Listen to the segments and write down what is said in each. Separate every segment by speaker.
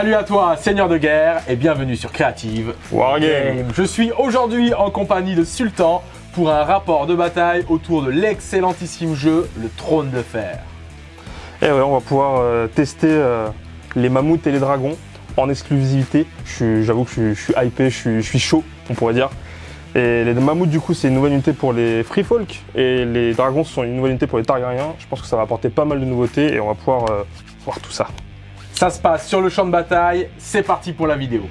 Speaker 1: Salut à toi, Seigneur de guerre, et bienvenue sur Creative
Speaker 2: Wargame.
Speaker 1: Je suis aujourd'hui en compagnie de Sultan pour un rapport de bataille autour de l'excellentissime jeu Le Trône de Fer.
Speaker 2: Et ouais, on va pouvoir euh, tester euh, les mammouths et les dragons en exclusivité. J'avoue que je, suis- je suis hypé, je suis, je suis chaud, on pourrait dire. Et les mammouths, du coup, c'est une nouvelle unité pour les free folk. Et les dragons sont une nouvelle unité pour les Targaryens. Je pense que ça va apporter pas mal de nouveautés et on va pouvoir euh, voir tout ça.
Speaker 1: Ça se passe sur le champ de bataille, c'est parti pour la vidéo.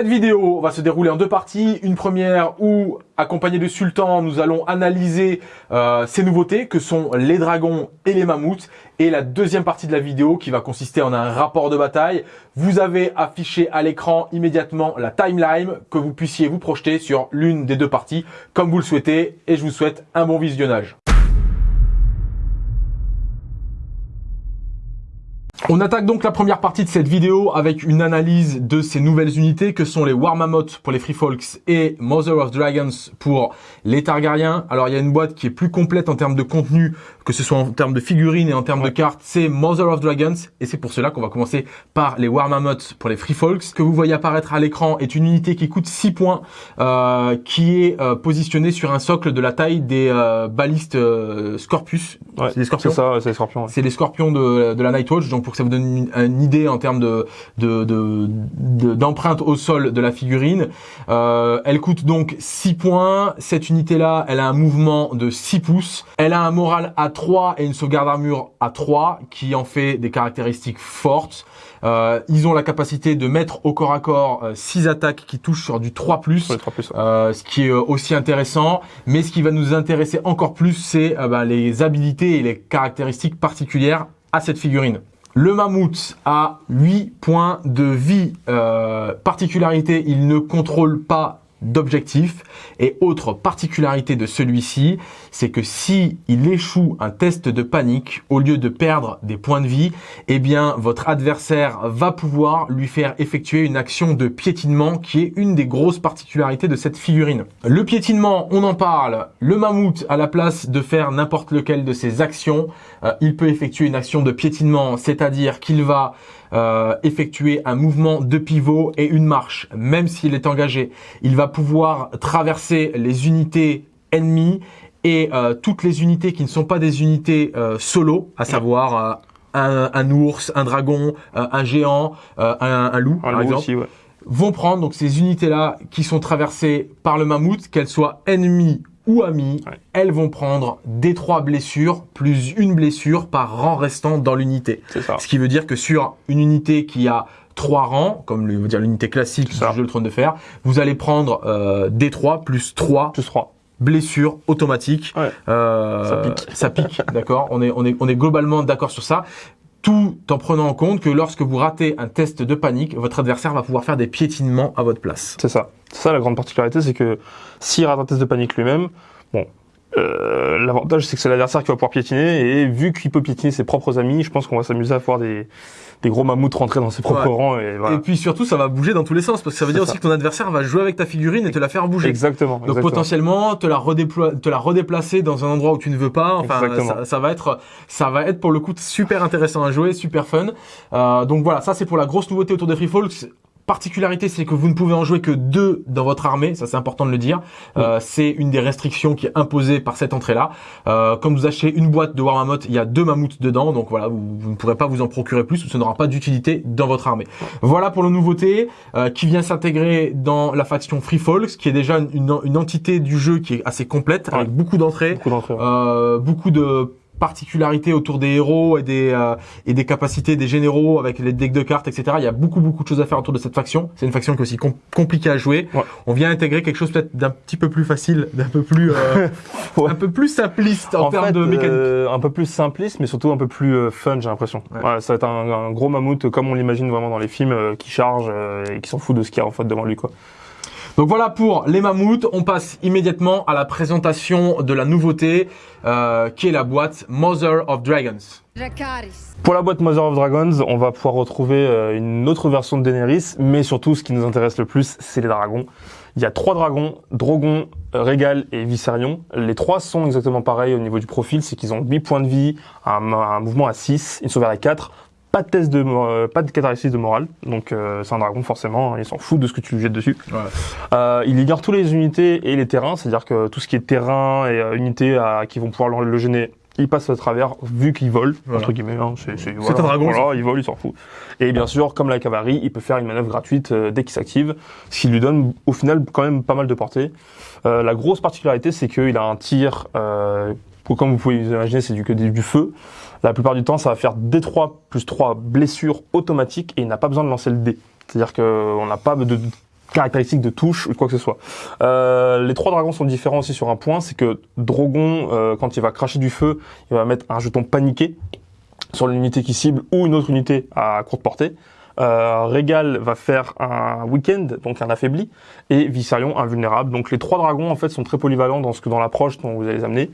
Speaker 1: Cette vidéo va se dérouler en deux parties. Une première où, accompagné de Sultan, nous allons analyser euh, ces nouveautés que sont les dragons et les mammouths. Et la deuxième partie de la vidéo qui va consister en un rapport de bataille. Vous avez affiché à l'écran immédiatement la timeline que vous puissiez vous projeter sur l'une des deux parties comme vous le souhaitez. Et je vous souhaite un bon visionnage. On attaque donc la première partie de cette vidéo avec une analyse de ces nouvelles unités que sont les War Mammoth pour les Free Folks et Mother of Dragons pour les Targaryens. Alors il y a une boîte qui est plus complète en termes de contenu, que ce soit en termes de figurines et en termes de cartes, c'est Mother of Dragons et c'est pour cela qu'on va commencer par les War Mammoth pour les Free Folks. Ce que vous voyez apparaître à l'écran est une unité qui coûte 6 points, euh, qui est euh, positionnée sur un socle de la taille des euh, balistes euh, Scorpus.
Speaker 2: Ouais,
Speaker 1: c'est des scorpions
Speaker 2: C'est ça, ouais, c'est les scorpions. ouais.
Speaker 1: c'est les scorpions de, de la Nightwatch, donc pour que ça vous donne une, une idée en termes de de- de- de- d'empreinte au sol de la figurine. Euh, elle coûte donc 6 points. Cette unité-là, elle a un mouvement de 6 pouces. Elle a un moral à 3 et une sauvegarde armure à 3, qui en fait des caractéristiques fortes. Euh, ils ont la capacité de mettre au corps à corps 6 attaques qui touchent sur du 3+.
Speaker 2: Pour les trois plus. ouais.
Speaker 1: Euh, ce qui est euh, aussi intéressant. Mais ce qui va nous intéresser encore plus, c'est euh, bah, les habilités et les caractéristiques particulières à cette figurine. Le mammouth a 8 points de vie. Euh, particularité, il ne contrôle pas d'objectif. Et autre particularité de celui-ci, c'est que si il échoue un test de panique, au lieu de perdre des points de vie, eh bien votre adversaire va pouvoir lui faire effectuer une action de piétinement qui est une des grosses particularités de cette figurine. Le piétinement, on en parle. Le mammouth, à la place de faire n'importe lequel de ses actions, euh, il peut effectuer une action de piétinement, c'est-à-dire qu'il va euh, effectuer un mouvement de pivot et une marche, même s'il est engagé. Il va pouvoir traverser les unités ennemies et euh, toutes les unités qui ne sont pas des unités euh, solo, à savoir euh, un, un ours, un dragon, euh, un géant, euh, un, un loup,
Speaker 2: Un
Speaker 1: par
Speaker 2: loup
Speaker 1: exemple,
Speaker 2: aussi, ouais.
Speaker 1: vont prendre donc ces unités-là qui sont traversées par le mammouth, qu'elles soient ennemies ou
Speaker 2: Ouais.
Speaker 1: elles vont prendre des trois blessures plus une blessure par rang restant dans l'unité.
Speaker 2: C'est ça.
Speaker 1: Ce qui veut dire que sur une unité qui a trois rangs, comme le, dire l'unité classique du jeu Le Trône de Fer, vous allez prendre euh, D3 plus 3
Speaker 2: Plus 3.
Speaker 1: blessures automatiques.
Speaker 2: Ouais.
Speaker 1: Euh,
Speaker 2: Ça pique.
Speaker 1: Ça pique, d'accord. On est, on est, on est globalement d'accord sur ça. Tout en prenant en compte que lorsque vous ratez un test de panique, votre adversaire va pouvoir faire des piétinements à votre place.
Speaker 2: C'est ça. C'est ça la grande particularité, c'est que s'il rate un test de panique lui-même, bon, Euh, L'avantage, c'est que c'est l'adversaire qui va pouvoir piétiner, et vu qu'il peut piétiner ses propres amis, je pense qu'on va s'amuser à voir des, des gros mammouths rentrer dans ses propres
Speaker 1: Ouais.
Speaker 2: rangs. Et, voilà.
Speaker 1: Et puis surtout, ça va bouger dans tous les sens parce que ça veut dire
Speaker 2: ça.
Speaker 1: aussi que ton adversaire va jouer avec ta figurine et te la faire bouger.
Speaker 2: Exactement.
Speaker 1: Donc
Speaker 2: exactement.
Speaker 1: potentiellement te la, te la redéplacer dans un endroit où tu ne veux pas. Enfin, ça, ça va être, ça va être pour le coup super intéressant à jouer, super fun. Euh, donc voilà, ça c'est pour la grosse nouveauté autour des Free Folks. Particularité, c'est que vous ne pouvez en jouer que deux dans votre armée. Ça, c'est important de le dire. Euh, c'est une des restrictions qui est imposée par cette entrée-là. Euh, comme vous achetez une boîte de War Mammoth, il y a deux mammouths dedans. Donc voilà, vous, vous ne pourrez pas vous en procurer plus ou ça n'aura pas d'utilité dans votre armée. Voilà pour la nouveauté euh, qui vient s'intégrer dans la faction Free Folks, qui est déjà une, une- une entité du jeu qui est assez complète, avec beaucoup d'entrées,
Speaker 2: Beaucoup ouais.
Speaker 1: euh, beaucoup de particularités autour des héros et des euh, et des capacités des généraux avec les decks de cartes etc il y a beaucoup beaucoup de choses à faire autour de cette faction c'est une faction qui est aussi com- compliquée à jouer
Speaker 2: Ouais.
Speaker 1: on vient intégrer quelque chose peut-être d'un petit peu plus facile d'un peu plus euh,
Speaker 2: Ouais.
Speaker 1: un peu plus simpliste en, termes
Speaker 2: fait,
Speaker 1: de mécanique
Speaker 2: euh, un peu plus simpliste, mais surtout un peu plus euh, fun, j'ai l'impression.
Speaker 1: Ouais.
Speaker 2: Ça va être un, un gros mammouth euh, comme on l'imagine vraiment dans les films, qui charge et qui s'en fout de ce qu'il y a en fait devant lui, quoi.
Speaker 1: Donc voilà pour les mammouths. On passe immédiatement à la présentation de la nouveauté euh, qui est la boîte Mother of Dragons.
Speaker 2: Pour la boîte Mother of Dragons, on va pouvoir retrouver euh, une autre version de Daenerys, mais surtout ce qui nous intéresse le plus, c'est les dragons. Il y a trois dragons, Drogon, euh, Rhaegal et Viserion. Les trois sont exactement pareils au niveau du profil, c'est qu'ils ont 8 points de vie, un, un mouvement à 6, une sauvegarde à 4, pas de test de, euh, pas de catharsis de morale, donc euh, c'est un dragon forcément, il s'en fout de ce que tu lui jettes dessus. Euh, il ignore tous les unités et les terrains, c'est-à-dire que tout ce qui est terrain et euh, unités à- qui vont pouvoir le, le gêner, il passe à travers, vu qu'il vole,
Speaker 1: Voilà.
Speaker 2: entre guillemets. Hein, c'est c'est-
Speaker 1: un dragon,
Speaker 2: Voilà, il vole, il s'en fout. Et bien sûr, comme la cavalerie, il peut faire une manœuvre gratuite euh, dès qu'il s'active, ce qui lui donne au final quand même pas mal de portée. Euh, la grosse particularité, c'est qu'il a un tir, pour- comme vous pouvez imaginer, c'est du, que du, feu. La plupart du temps, ça va faire D3 plus 3 blessures automatiques et il n'a pas besoin de lancer le dé. C'est-à-dire qu'on n'a pas de, caractéristiques de touche ou quoi que ce soit. Euh, les trois dragons sont différents aussi sur un point, c'est que Drogon, euh, quand il va cracher du feu, il va mettre un jeton paniqué sur l'unité qui cible ou une autre unité à courte portée. Euh, Rhaegal va faire un week-end, donc un affaibli, et Viserion invulnérable. Donc les trois dragons en fait sont très polyvalents dans ce que dans l'approche dont vous allez les amener.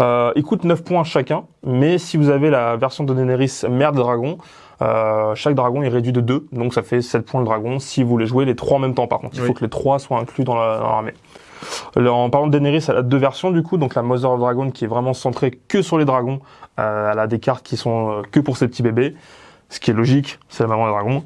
Speaker 2: Euh, ils coûtent 9 points chacun, mais si vous avez la version de Daenerys mère de dragon, euh, chaque dragon est réduit de 2, donc ça fait 7 points le dragon si vous les jouez les trois en même temps par contre. Il
Speaker 1: Oui.
Speaker 2: faut que les trois soient inclus dans la- dans l'armée. En parlant de Daenerys, elle a deux versions du coup, donc la Mother of Dragon qui est vraiment centrée que sur les dragons, euh, elle a des cartes qui sont euh, que pour ses petits bébés, ce qui est logique, c'est la maman des dragons.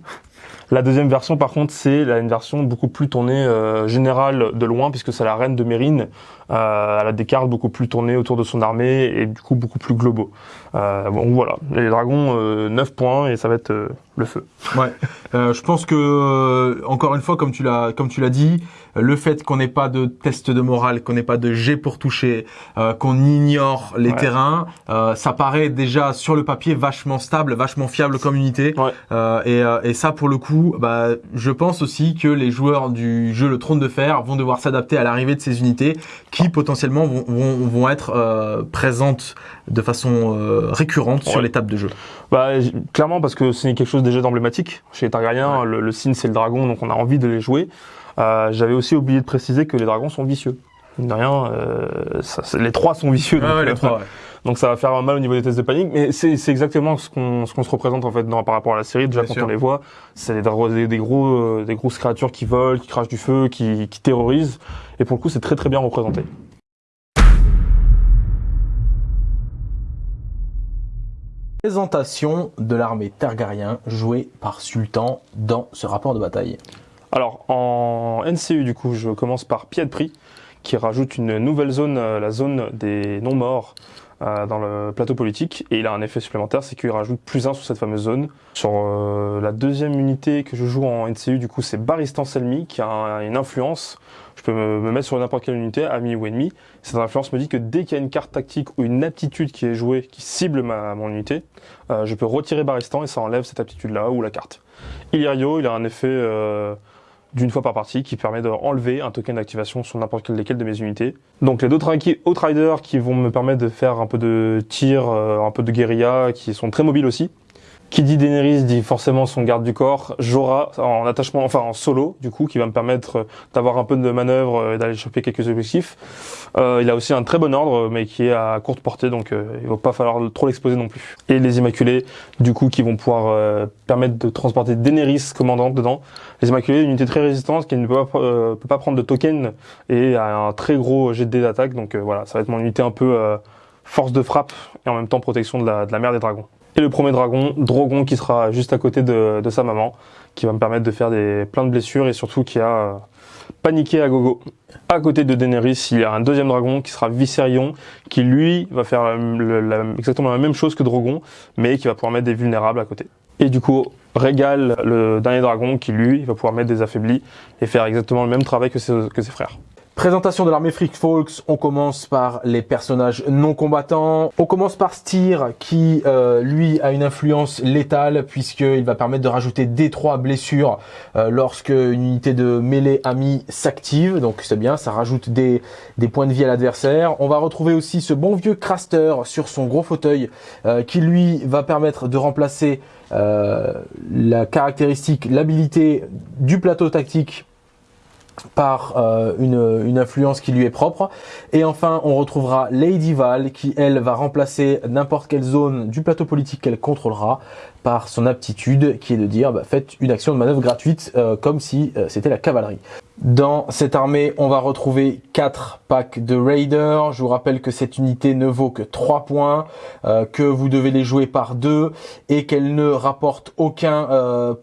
Speaker 2: La deuxième version par contre, c'est une version beaucoup plus tournée euh, générale de loin, puisque c'est la reine de Mérine, euh, elle a des cartes beaucoup plus tournées autour de son armée et du coup beaucoup plus globaux. Euh, bon voilà, les dragons, euh, 9 points et ça va être euh, le feu.
Speaker 1: Ouais. Euh, je pense que euh, encore une fois, comme tu l'as comme tu l'as dit, le fait qu'on n'ait pas de test de morale, qu'on n'ait pas de jet pour toucher, euh, qu'on ignore les
Speaker 2: Ouais.
Speaker 1: terrains, euh, ça paraît déjà sur le papier vachement stable, vachement fiable comme unité.
Speaker 2: Ouais.
Speaker 1: Euh, et, euh, et ça, pour le coup, bah, je pense aussi que les joueurs du jeu Le Trône de Fer vont devoir s'adapter à l'arrivée de ces unités qui potentiellement vont, vont, vont être euh, présentes de façon euh, récurrente sur les tables de jeu.
Speaker 2: Bah, clairement, parce que c'est quelque chose déjà d'emblématique. Chez les Targaryens, le, le signe c'est le dragon, donc on a envie de les jouer. Euh, J'avais aussi oublié de préciser que les dragons sont vicieux. De rien, euh, ça, les trois sont vicieux. donc,
Speaker 1: Ah ouais, les
Speaker 2: euh,
Speaker 1: trois, ouais.
Speaker 2: Donc ça va faire mal au niveau des tests de panique, mais c'est c'est exactement ce qu'on ce qu'on se représente en fait dans, par rapport à la série. Déjà
Speaker 1: Bien
Speaker 2: quand
Speaker 1: sûr.
Speaker 2: on les voit, c'est des, dra- des, des gros euh, des grosses créatures qui volent, qui crachent du feu, qui, qui terrorisent, et pour le coup c'est très très bien représenté.
Speaker 1: Présentation de l'armée Targaryen jouée par Sultan dans ce rapport de bataille.
Speaker 2: Alors en NCU du coup, je commence par Pied-de-Prix, qui rajoute une nouvelle zone, euh, la zone des non-morts. Euh, dans le plateau politique et il a un effet supplémentaire, c'est qu'il rajoute plus un sur cette fameuse zone. Sur euh, la deuxième unité que je joue en NCU, du coup, c'est Baristan Selmy qui a un- une influence. Je peux me, me mettre sur n'importe quelle unité, ami ou ennemi. Cette influence me dit que dès qu'il y a une carte tactique ou une aptitude qui est jouée, qui cible ma, mon unité, euh, je peux retirer Baristan et ça enlève cette aptitude-là ou la carte. Illyrio, il a un effet euh, d'une fois par partie qui permet d'enlever un token d'activation sur n'importe quelle desquelles de mes unités. Donc les deux Outriders qui vont me permettre de faire un peu de tir, euh, un peu de guérilla, qui sont très mobiles aussi. Qui dit Daenerys dit forcément son garde du corps, Jorah en attachement, enfin en solo du coup, qui va me permettre d'avoir un peu de manœuvre et d'aller choper quelques objectifs. Euh, il a aussi un très bon ordre, mais qui est à courte portée, donc euh, il va pas falloir trop l'exposer non plus. Et les Immaculés, du coup, qui vont pouvoir euh, permettre de transporter Daenerys commandante dedans. Les Immaculés, une unité très résistante qui ne peut pas, euh, prendre de token et a un très gros jet d'attaque, donc voilà, ça va être mon unité un peu force de frappe et en même temps protection de la mer des dragons. Et le premier dragon, Drogon, qui sera juste à côté de, sa maman, qui va me permettre de faire des, plein de blessures et surtout qui a euh, paniqué à gogo. À côté de Daenerys, il y a un deuxième dragon qui sera Viserion, qui lui va faire exactement la même chose que Drogon, mais qui va pouvoir mettre des vulnérables à côté. Et du coup, régale le dernier dragon qui lui va pouvoir mettre des affaiblis et faire exactement le même travail que ses frères.
Speaker 1: Présentation de l'armée Freak Folks, on commence par les personnages non combattants. On commence par Styr qui, euh, lui, a une influence létale puisqu'il va permettre de rajouter D3 blessures euh, lorsque une unité de mêlée amie s'active. Donc c'est bien, ça rajoute des, des points de vie à l'adversaire. On va retrouver aussi ce bon vieux Craster sur son gros fauteuil euh, qui, lui, va permettre de remplacer la caractéristique, l'habilité du plateau tactique par euh, une, une, influence qui lui est propre. Et enfin, on retrouvera Lady Val qui, elle, va remplacer n'importe quelle zone du plateau politique qu'elle contrôlera par son aptitude qui est de dire bah, faites une action de manœuvre gratuite euh, comme si euh, c'était la cavalerie. Dans cette armée, on va retrouver 4 packs de Raiders. Je vous rappelle que cette unité ne vaut que 3 points, euh, que vous devez les jouer par 2 et qu'elle ne rapporte aucun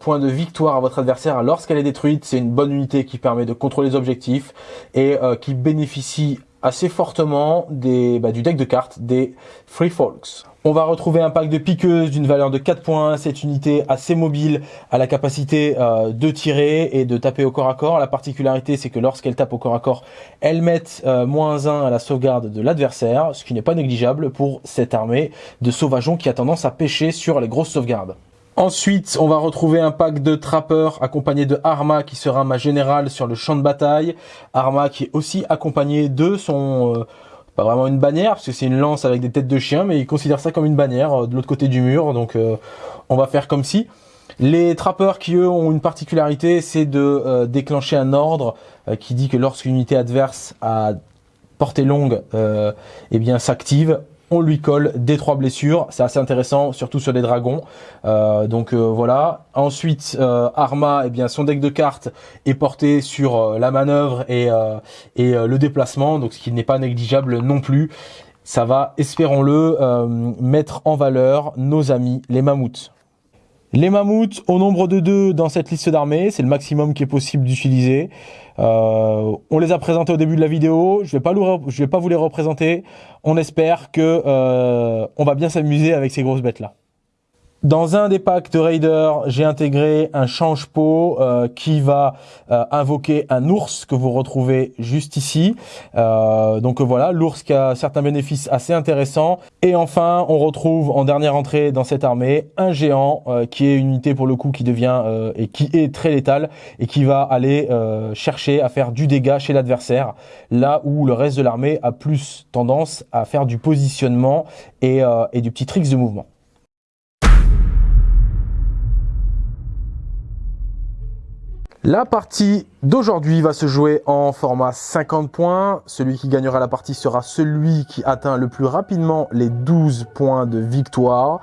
Speaker 1: point de victoire à votre adversaire lorsqu'elle est détruite. C'est une bonne unité qui permet de contrôler les objectifs et qui bénéficie assez fortement des, bah, du deck de cartes des Free Folks. On va retrouver un pack de piqueuses d'une valeur de 4 points. Cette unité assez mobile a la capacité euh, de tirer et de taper au corps à corps. La particularité, c'est que lorsqu'elle tape au corps à corps, elle met euh, moins 1 à la sauvegarde de l'adversaire, ce qui n'est pas négligeable pour cette armée de sauvageons qui a tendance à pêcher sur les grosses sauvegardes. Ensuite, on va retrouver un pack de trappeurs accompagné de Arma qui sera ma générale sur le champ de bataille. Arma qui est aussi accompagné de son... Euh, pas vraiment une bannière parce que c'est une lance avec des têtes de chien, mais il considère ça comme une bannière euh, de l'autre côté du mur. Donc euh, on va faire comme si. Les trappeurs qui eux ont une particularité, c'est de euh, déclencher un ordre qui dit que lorsqu'une unité adverse à portée longue eh bien s'active, on lui colle des trois blessures. C'est assez intéressant, surtout sur les dragons. Euh, donc euh, voilà. Ensuite, euh, Arma, eh bien, son deck de cartes est porté sur la manœuvre et, et le déplacement, donc ce qui n'est pas négligeable non plus. Ça va, espérons-le, mettre en valeur nos amis les mammouths. Les mammouths au nombre de deux dans cette liste d'armées, c'est le maximum qui est possible d'utiliser. Euh, on les a présentés au début de la vidéo, je je vais pas vous les représenter. On espère que euh, on va bien s'amuser avec ces grosses bêtes là. Dans un des packs de Raider, j'ai intégré un change-pot euh, qui va euh, invoquer un ours que vous retrouvez juste ici. Euh, donc voilà, l'ours qui a certains bénéfices assez intéressants. Et enfin, on retrouve en dernière entrée dans cette armée un géant qui est une unité pour le coup qui devient et qui est très létal et qui va aller chercher à faire du dégât chez l'adversaire, là où le reste de l'armée a plus tendance à faire du positionnement et, et du petit tricks de mouvement. La partie d'aujourd'hui va se jouer en format 50 points. Celui qui gagnera la partie sera celui qui atteint le plus rapidement les 12 points de victoire.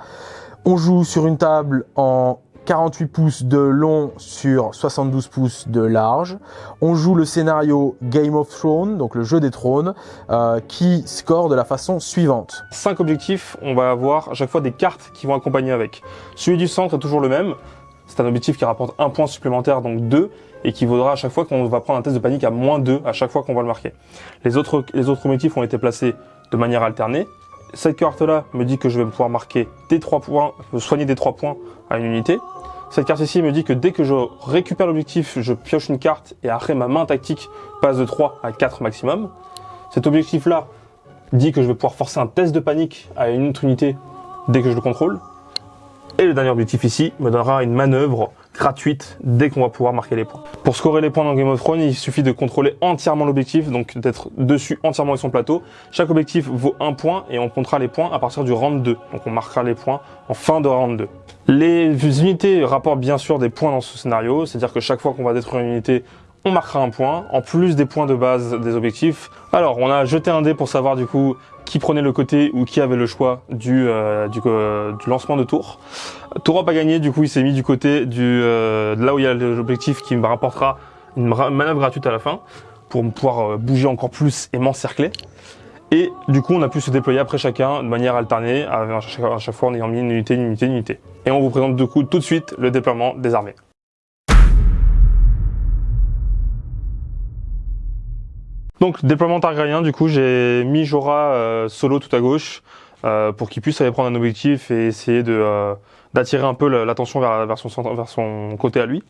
Speaker 1: On joue sur une table en 48 pouces de long sur 72 pouces de large. On joue le scénario Game of Thrones, donc le jeu des trônes, euh, qui score de la façon suivante.
Speaker 2: 5 objectifs, on va avoir à chaque fois des cartes qui vont accompagner avec. Celui du centre est toujours le même, c'est un objectif qui rapporte un point supplémentaire, donc 2, et qui vaudra à chaque fois qu'on va prendre un test de panique à moins 2 à chaque fois qu'on va le marquer. Les autres, les autres objectifs ont été placés de manière alternée. Cette carte-là me dit que je vais pouvoir marquer des 3 points, soigner des 3 points à une unité. Cette carte ici me dit que dès que je récupère l'objectif, je pioche une carte et après ma main tactique passe de 3 à 4 maximum. Cet objectif-là dit que je vais pouvoir forcer un test de panique à une autre unité dès que je le contrôle. Et le dernier objectif ici me donnera une manœuvre gratuite dès qu'on va pouvoir marquer les points. Pour scorer les points dans Game of Thrones, il suffit de contrôler entièrement l'objectif, donc d'être dessus entièrement avec son plateau. Chaque objectif vaut un point et on comptera les points à partir du round 2. Donc on marquera les points en fin de round 2. Les unités rapportent bien sûr des points dans ce scénario, c'est-à-dire que chaque fois qu'on va détruire une unité, on marquera un point, en plus des points de base des objectifs. Alors, on a jeté un dé pour savoir du coup qui prenait le côté ou qui avait le choix du, euh, du, euh, du, lancement de tour. Tour pas gagné, du coup il s'est mis du côté du, euh, de là où il y a l'objectif qui me rapportera une manœuvre gratuite à la fin pour pouvoir bouger encore plus et m'encercler. Et du coup on a pu se déployer après chacun de manière alternée, à chaque fois en ayant mis une unité, une unité, une unité. Et on vous présente du coup tout de suite le déploiement des armées. Donc déploiement targaryen, du coup j'ai mis Jorah euh, solo tout à gauche euh, pour qu'il puisse aller prendre un objectif et essayer de euh, d'attirer un peu l'attention vers, son, vers son côté à lui.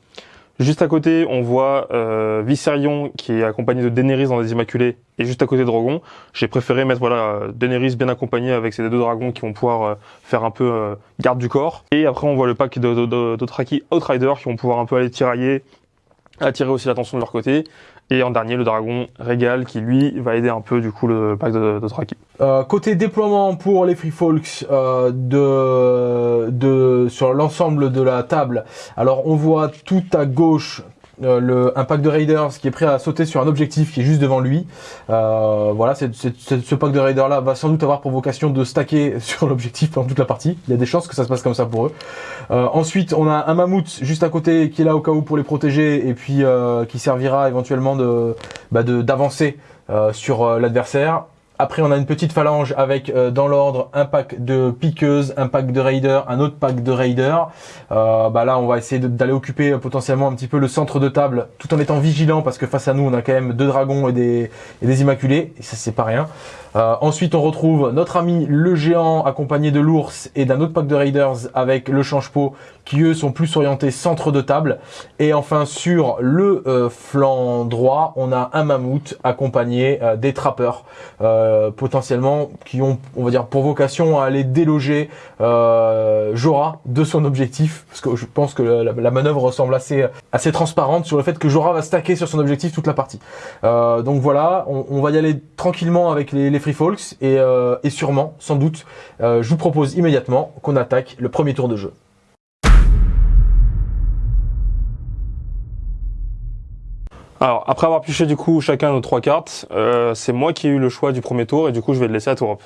Speaker 2: Juste à côté, on voit euh, Viserion qui est accompagné de Daenerys dans les Immaculés et juste à côté Drogon. J'ai préféré mettre voilà Daenerys bien accompagné avec ces deux dragons qui vont pouvoir faire un peu garde du corps. Et après, on voit le pack de, de, de, Outrider qui vont pouvoir un peu aller tirailler, attirer aussi l'attention de leur côté. Et en dernier, le dragon Régal qui lui va aider un peu du coup le pack de, de
Speaker 1: Euh, côté déploiement pour les Free Folks euh, de, de, sur l'ensemble de la table, alors on voit tout à gauche euh, le, un pack de raiders qui est prêt à sauter sur un objectif qui est juste devant lui. Euh, voilà, ce pack de raiders là va sans doute avoir pour vocation de stacker sur l'objectif pendant toute la partie. Il y a des chances que ça se passe comme ça pour eux. Euh, ensuite, on a un mammouth juste à côté qui est là au cas où pour les protéger et puis qui servira éventuellement de, bah d'avancer sur l'adversaire. Après, on a une petite phalange avec euh, dans l'ordre un pack de piqueuses, un pack de raiders, un autre pack de raiders. Euh, bah là, on va essayer d'aller occuper euh, potentiellement un petit peu le centre de table, tout en étant vigilant parce que face à nous, on a quand même deux dragons et des, et des immaculés. Ça, c'est pas rien. Euh, ensuite, on retrouve notre ami le géant accompagné de l'ours et d'un autre pack de raiders avec le change-pot qui eux sont plus orientés centre de table. Et enfin, sur le euh, flanc droit, on a un mammouth accompagné des trappeurs potentiellement qui ont, on va dire, pour vocation à aller déloger Jora de son objectif parce que je pense que la, manœuvre ressemble assez assez transparente sur le fait que Jora va stacker sur son objectif toute la partie. donc voilà, on, va y aller tranquillement avec les, Free Folks et, euh, et sûrement, sans doute, euh, je vous propose immédiatement qu'on attaque le premier tour de jeu.
Speaker 2: Alors, après avoir pioché du coup chacun nos trois cartes, euh, c'est moi qui ai eu le choix du premier tour et du coup je vais le laisser à Tourop.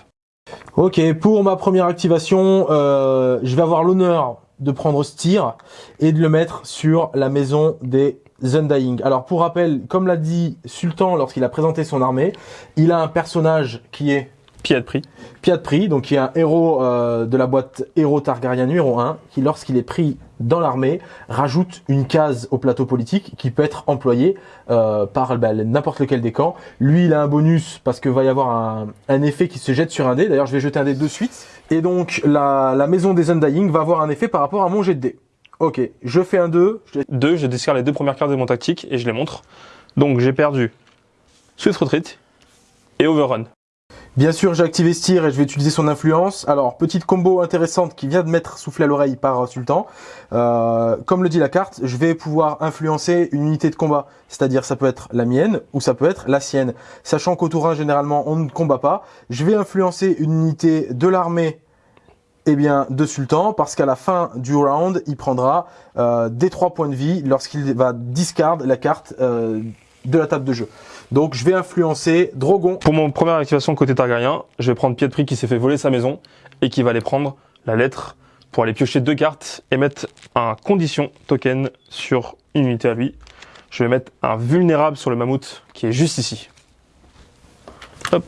Speaker 1: Ok, pour ma première activation, je vais avoir l'honneur de prendre ce tir et de le mettre sur la maison des Undying. Alors pour rappel, comme l'a dit Sultan lorsqu'il a présenté son armée, il a un personnage qui est
Speaker 2: Piat Prix.
Speaker 1: Piat Prix, donc qui est un héros euh, de la boîte Héros Targaryen numéro 1, qui lorsqu'il est pris dans l'armée, rajoute une case au plateau politique qui peut être employée euh, par bah, n'importe lequel des camps. Lui, il a un bonus parce que va y avoir un, un effet qui se jette sur un dé. D'ailleurs, je vais jeter un dé de suite. Et donc, la, la maison des Undying va avoir un effet par rapport à mon jet de dé. Ok, je fais un 2.
Speaker 2: 2, je discard les deux premières cartes de mon tactique et je les montre. Donc j'ai perdu Swift Retreat et Overrun.
Speaker 1: Bien sûr, j'ai activé Styr et je vais utiliser son influence. Alors, petite combo intéressante qui vient de mettre soufflé à l'oreille par Sultan. Euh, comme le dit la carte, je vais pouvoir influencer une unité de combat. C'est-à-dire, ça peut être la mienne ou ça peut être la sienne. Sachant qu'au tour 1, généralement, on ne combat pas. Je vais influencer une unité de l'armée eh bien, de Sultan, parce qu'à la fin du round, il prendra euh, des 3 points de vie lorsqu'il va discard la carte euh, de la table de jeu. Donc je vais influencer Drogon.
Speaker 2: Pour mon première activation côté Targaryen, je vais prendre Pietri qui s'est fait voler sa maison et qui va aller prendre la lettre pour aller piocher deux cartes et mettre un condition token sur une unité à lui. Je vais mettre un vulnérable sur le mammouth qui est juste ici.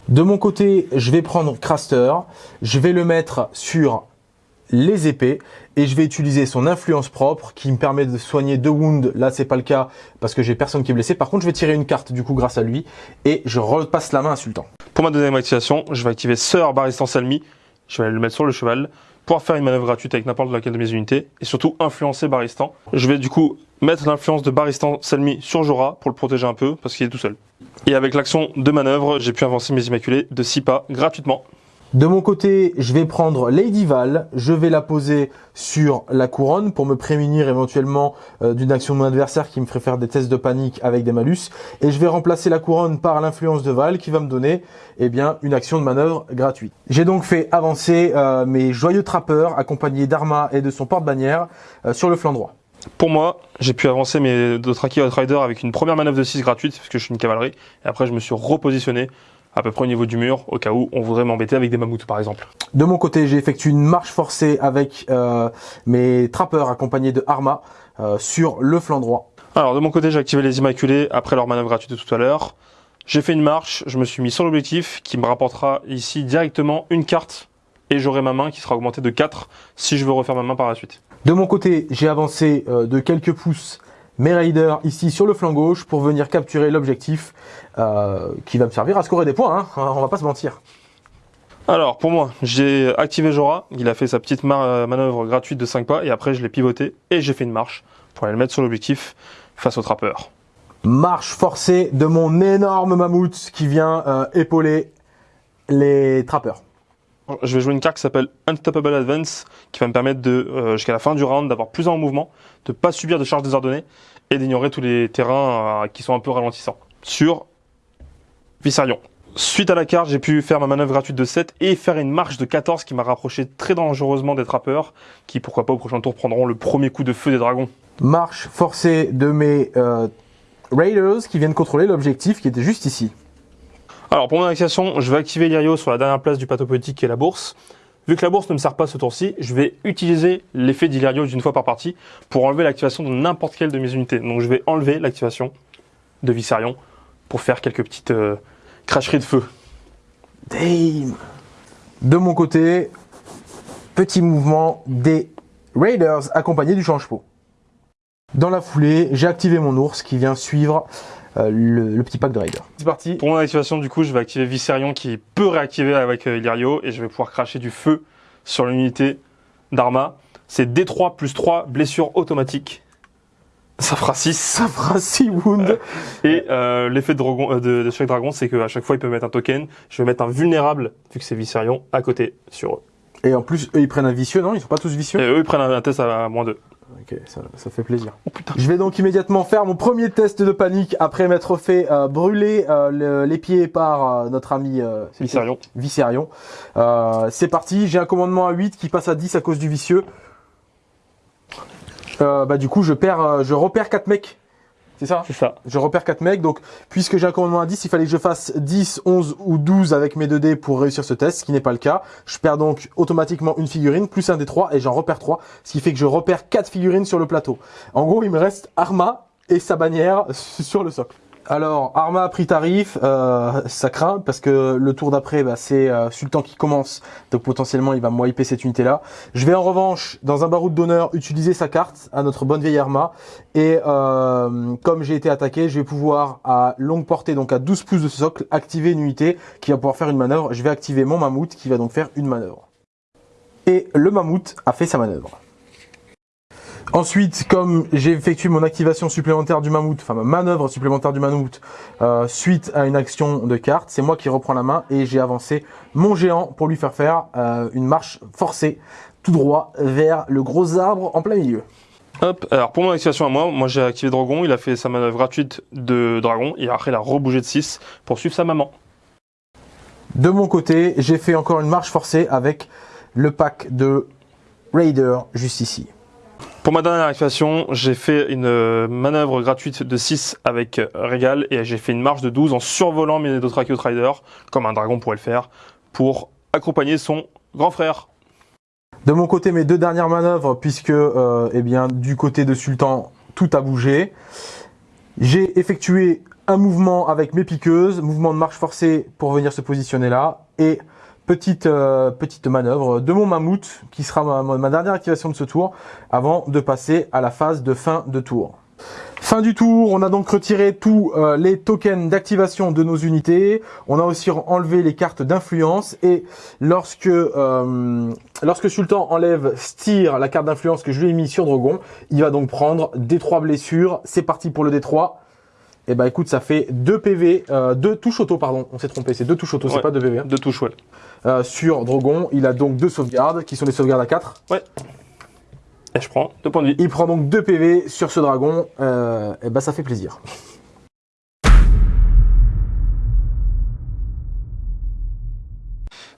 Speaker 1: De mon côté, je vais prendre Craster, je vais le mettre sur les épées et je vais utiliser son influence propre qui me permet de soigner deux wounds. Là, c'est pas le cas parce que j'ai personne qui est blessé. Par contre, je vais tirer une carte du coup grâce à lui et je repasse la main à Sultan.
Speaker 2: Pour ma deuxième activation, je vais activer Sœur Baristan Salmi. Je vais le mettre sur le cheval pour faire une manœuvre gratuite avec n'importe laquelle de mes unités et surtout influencer Baristan. Je vais du coup mettre l'influence de Baristan Salmi sur Jorah pour le protéger un peu parce qu'il est tout seul. Et avec l'action de manœuvre, j'ai pu avancer mes Immaculés de 6 pas gratuitement.
Speaker 1: De mon côté, je vais prendre Lady Val, je vais la poser sur la couronne pour me prémunir éventuellement euh, d'une action de mon adversaire qui me ferait faire des tests de panique avec des malus. Et je vais remplacer la couronne par l'influence de Val qui va me donner eh bien, une action de manœuvre gratuite. J'ai donc fait avancer euh, mes joyeux trappeurs accompagnés d'Arma et de son porte-bannière euh, sur le flanc droit.
Speaker 2: Pour moi, j'ai pu avancer mes Dothraki Outrider avec une première manœuvre de 6 gratuite parce que je suis une cavalerie. Et après, je me suis repositionné à peu près au niveau du mur, au cas où on voudrait m'embêter avec des mammouths par exemple.
Speaker 1: De mon côté, j'ai effectué une marche forcée avec euh, mes trappeurs accompagnés de Arma euh, sur le flanc droit.
Speaker 2: Alors de mon côté, j'ai activé les Immaculés après leur manœuvre gratuite de tout à l'heure. J'ai fait une marche, je me suis mis sur l'objectif qui me rapportera ici directement une carte et j'aurai ma main qui sera augmentée de 4 si je veux refaire ma main par la suite.
Speaker 1: De mon côté, j'ai avancé euh, de quelques pouces mes raiders ici sur le flanc gauche pour venir capturer l'objectif euh, qui va me servir à scorer des points, hein. on va pas se mentir.
Speaker 2: Alors pour moi, j'ai activé Jora, il a fait sa petite manœuvre gratuite de 5 pas et après je l'ai pivoté et j'ai fait une marche pour aller le mettre sur l'objectif face au trappeur.
Speaker 1: Marche forcée de mon énorme mammouth qui vient euh, épauler les trappeurs.
Speaker 2: Je vais jouer une carte qui s'appelle Unstoppable Advance, qui va me permettre de, euh, jusqu'à la fin du round, d'avoir plus en mouvement, de pas subir de charges désordonnées et d'ignorer tous les terrains euh, qui sont un peu ralentissants. Sur Vissarion. Suite à la carte, j'ai pu faire ma manœuvre gratuite de 7 et faire une marche de 14 qui m'a rapproché très dangereusement des trappeurs, qui pourquoi pas au prochain tour prendront le premier coup de feu des dragons.
Speaker 1: Marche forcée de mes euh, Raiders qui viennent contrôler l'objectif qui était juste ici.
Speaker 2: Alors pour mon activation, je vais activer Lirio sur la dernière place du plateau politique qui est la bourse. Vu que la bourse ne me sert pas ce tour-ci, je vais utiliser l'effet d'Illyrio d'une fois par partie pour enlever l'activation de n'importe quelle de mes unités. Donc je vais enlever l'activation de Vissarion pour faire quelques petites euh, cracheries de feu.
Speaker 1: Damn De mon côté, petit mouvement des Raiders accompagné du change-pot. Dans la foulée, j'ai activé mon ours qui vient suivre euh, le, petit pack de Raider.
Speaker 2: C'est parti. Pour mon activation, du coup, je vais activer Viserion qui peut réactiver avec euh, Illyrio et je vais pouvoir cracher du feu sur l'unité d'Arma. C'est D3 plus 3 blessures automatiques. Ça fera 6.
Speaker 1: Ça fera 6 wounds.
Speaker 2: Et euh, l'effet de, de, de, chaque dragon, c'est qu'à chaque fois, il peut mettre un token. Je vais mettre un vulnérable, vu que c'est Viserion, à côté sur eux.
Speaker 1: Et en plus, eux, ils prennent un vicieux, non? Ils sont pas tous vicieux?
Speaker 2: Et eux, ils prennent un test à moins 2.
Speaker 1: Ok, ça, fait plaisir. Oh, je vais donc immédiatement faire mon premier test de panique après m'être fait euh, brûler euh, les pieds par euh, notre ami
Speaker 2: Visserion.
Speaker 1: Visserion. C'est parti, j'ai un commandement à 8 qui passe à 10 à cause du vicieux. bah du coup je perds, je repère 4 mecs c'est ça
Speaker 2: C'est ça.
Speaker 1: Je repère 4 mecs, donc puisque j'ai un commandement à 10, il fallait que je fasse 10, 11 ou 12 avec mes 2 dés pour réussir ce test, ce qui n'est pas le cas. Je perds donc automatiquement une figurine, plus un des 3, et j'en repère 3, ce qui fait que je repère 4 figurines sur le plateau. En gros, il me reste Arma et sa bannière sur le socle. Alors, Arma a pris tarif, euh, ça craint parce que le tour d'après, bah, c'est euh, Sultan qui commence, donc potentiellement il va wiper cette unité-là. Je vais en revanche, dans un baroud d'honneur, utiliser sa carte à notre bonne vieille Arma. Et euh, comme j'ai été attaqué, je vais pouvoir à longue portée, donc à 12 pouces de socle, activer une unité qui va pouvoir faire une manœuvre. Je vais activer mon mammouth qui va donc faire une manœuvre. Et le mammouth a fait sa manœuvre. Ensuite, comme j'ai effectué mon activation supplémentaire du mammouth, enfin ma manœuvre supplémentaire du mammouth, euh, suite à une action de carte, c'est moi qui reprends la main et j'ai avancé mon géant pour lui faire faire euh, une marche forcée tout droit vers le gros arbre en plein milieu.
Speaker 2: Hop, alors pour mon activation à moi, moi j'ai activé Dragon, il a fait sa manœuvre gratuite de Dragon et après il a rebougé de 6 pour suivre sa maman.
Speaker 1: De mon côté, j'ai fait encore une marche forcée avec le pack de Raider juste ici.
Speaker 2: Pour ma dernière activation, j'ai fait une euh, manœuvre gratuite de 6 avec euh, Régal et j'ai fait une marche de 12 en survolant mes Dothraki Rider, comme un dragon pourrait le faire, pour accompagner son grand frère.
Speaker 1: De mon côté, mes deux dernières manœuvres, puisque euh, eh bien, du côté de Sultan, tout a bougé. J'ai effectué un mouvement avec mes piqueuses, mouvement de marche forcée pour venir se positionner là, et petite, euh, petite manœuvre de mon mammouth qui sera ma, dernière activation de ce tour avant de passer à la phase de fin de tour. Fin du tour, on a donc retiré tous euh, les tokens d'activation de nos unités. On a aussi enlevé les cartes d'influence et lorsque euh, lorsque Sultan enlève Styr, la carte d'influence que je lui ai mis sur Drogon, il va donc prendre D3 blessures. C'est parti pour le D3. Et bah écoute, ça fait 2 PV, 2 touches auto, pardon. On s'est trompé, c'est 2 touches auto, c'est
Speaker 2: Ouais.
Speaker 1: pas 2 PV. hein.
Speaker 2: Deux touches, ouais.
Speaker 1: Euh, sur Drogon, il a donc 2 sauvegardes, qui sont des sauvegardes à 4.
Speaker 2: Et je prends deux points de vie.
Speaker 1: Il prend donc 2 PV sur ce dragon, euh, et bah ça fait plaisir.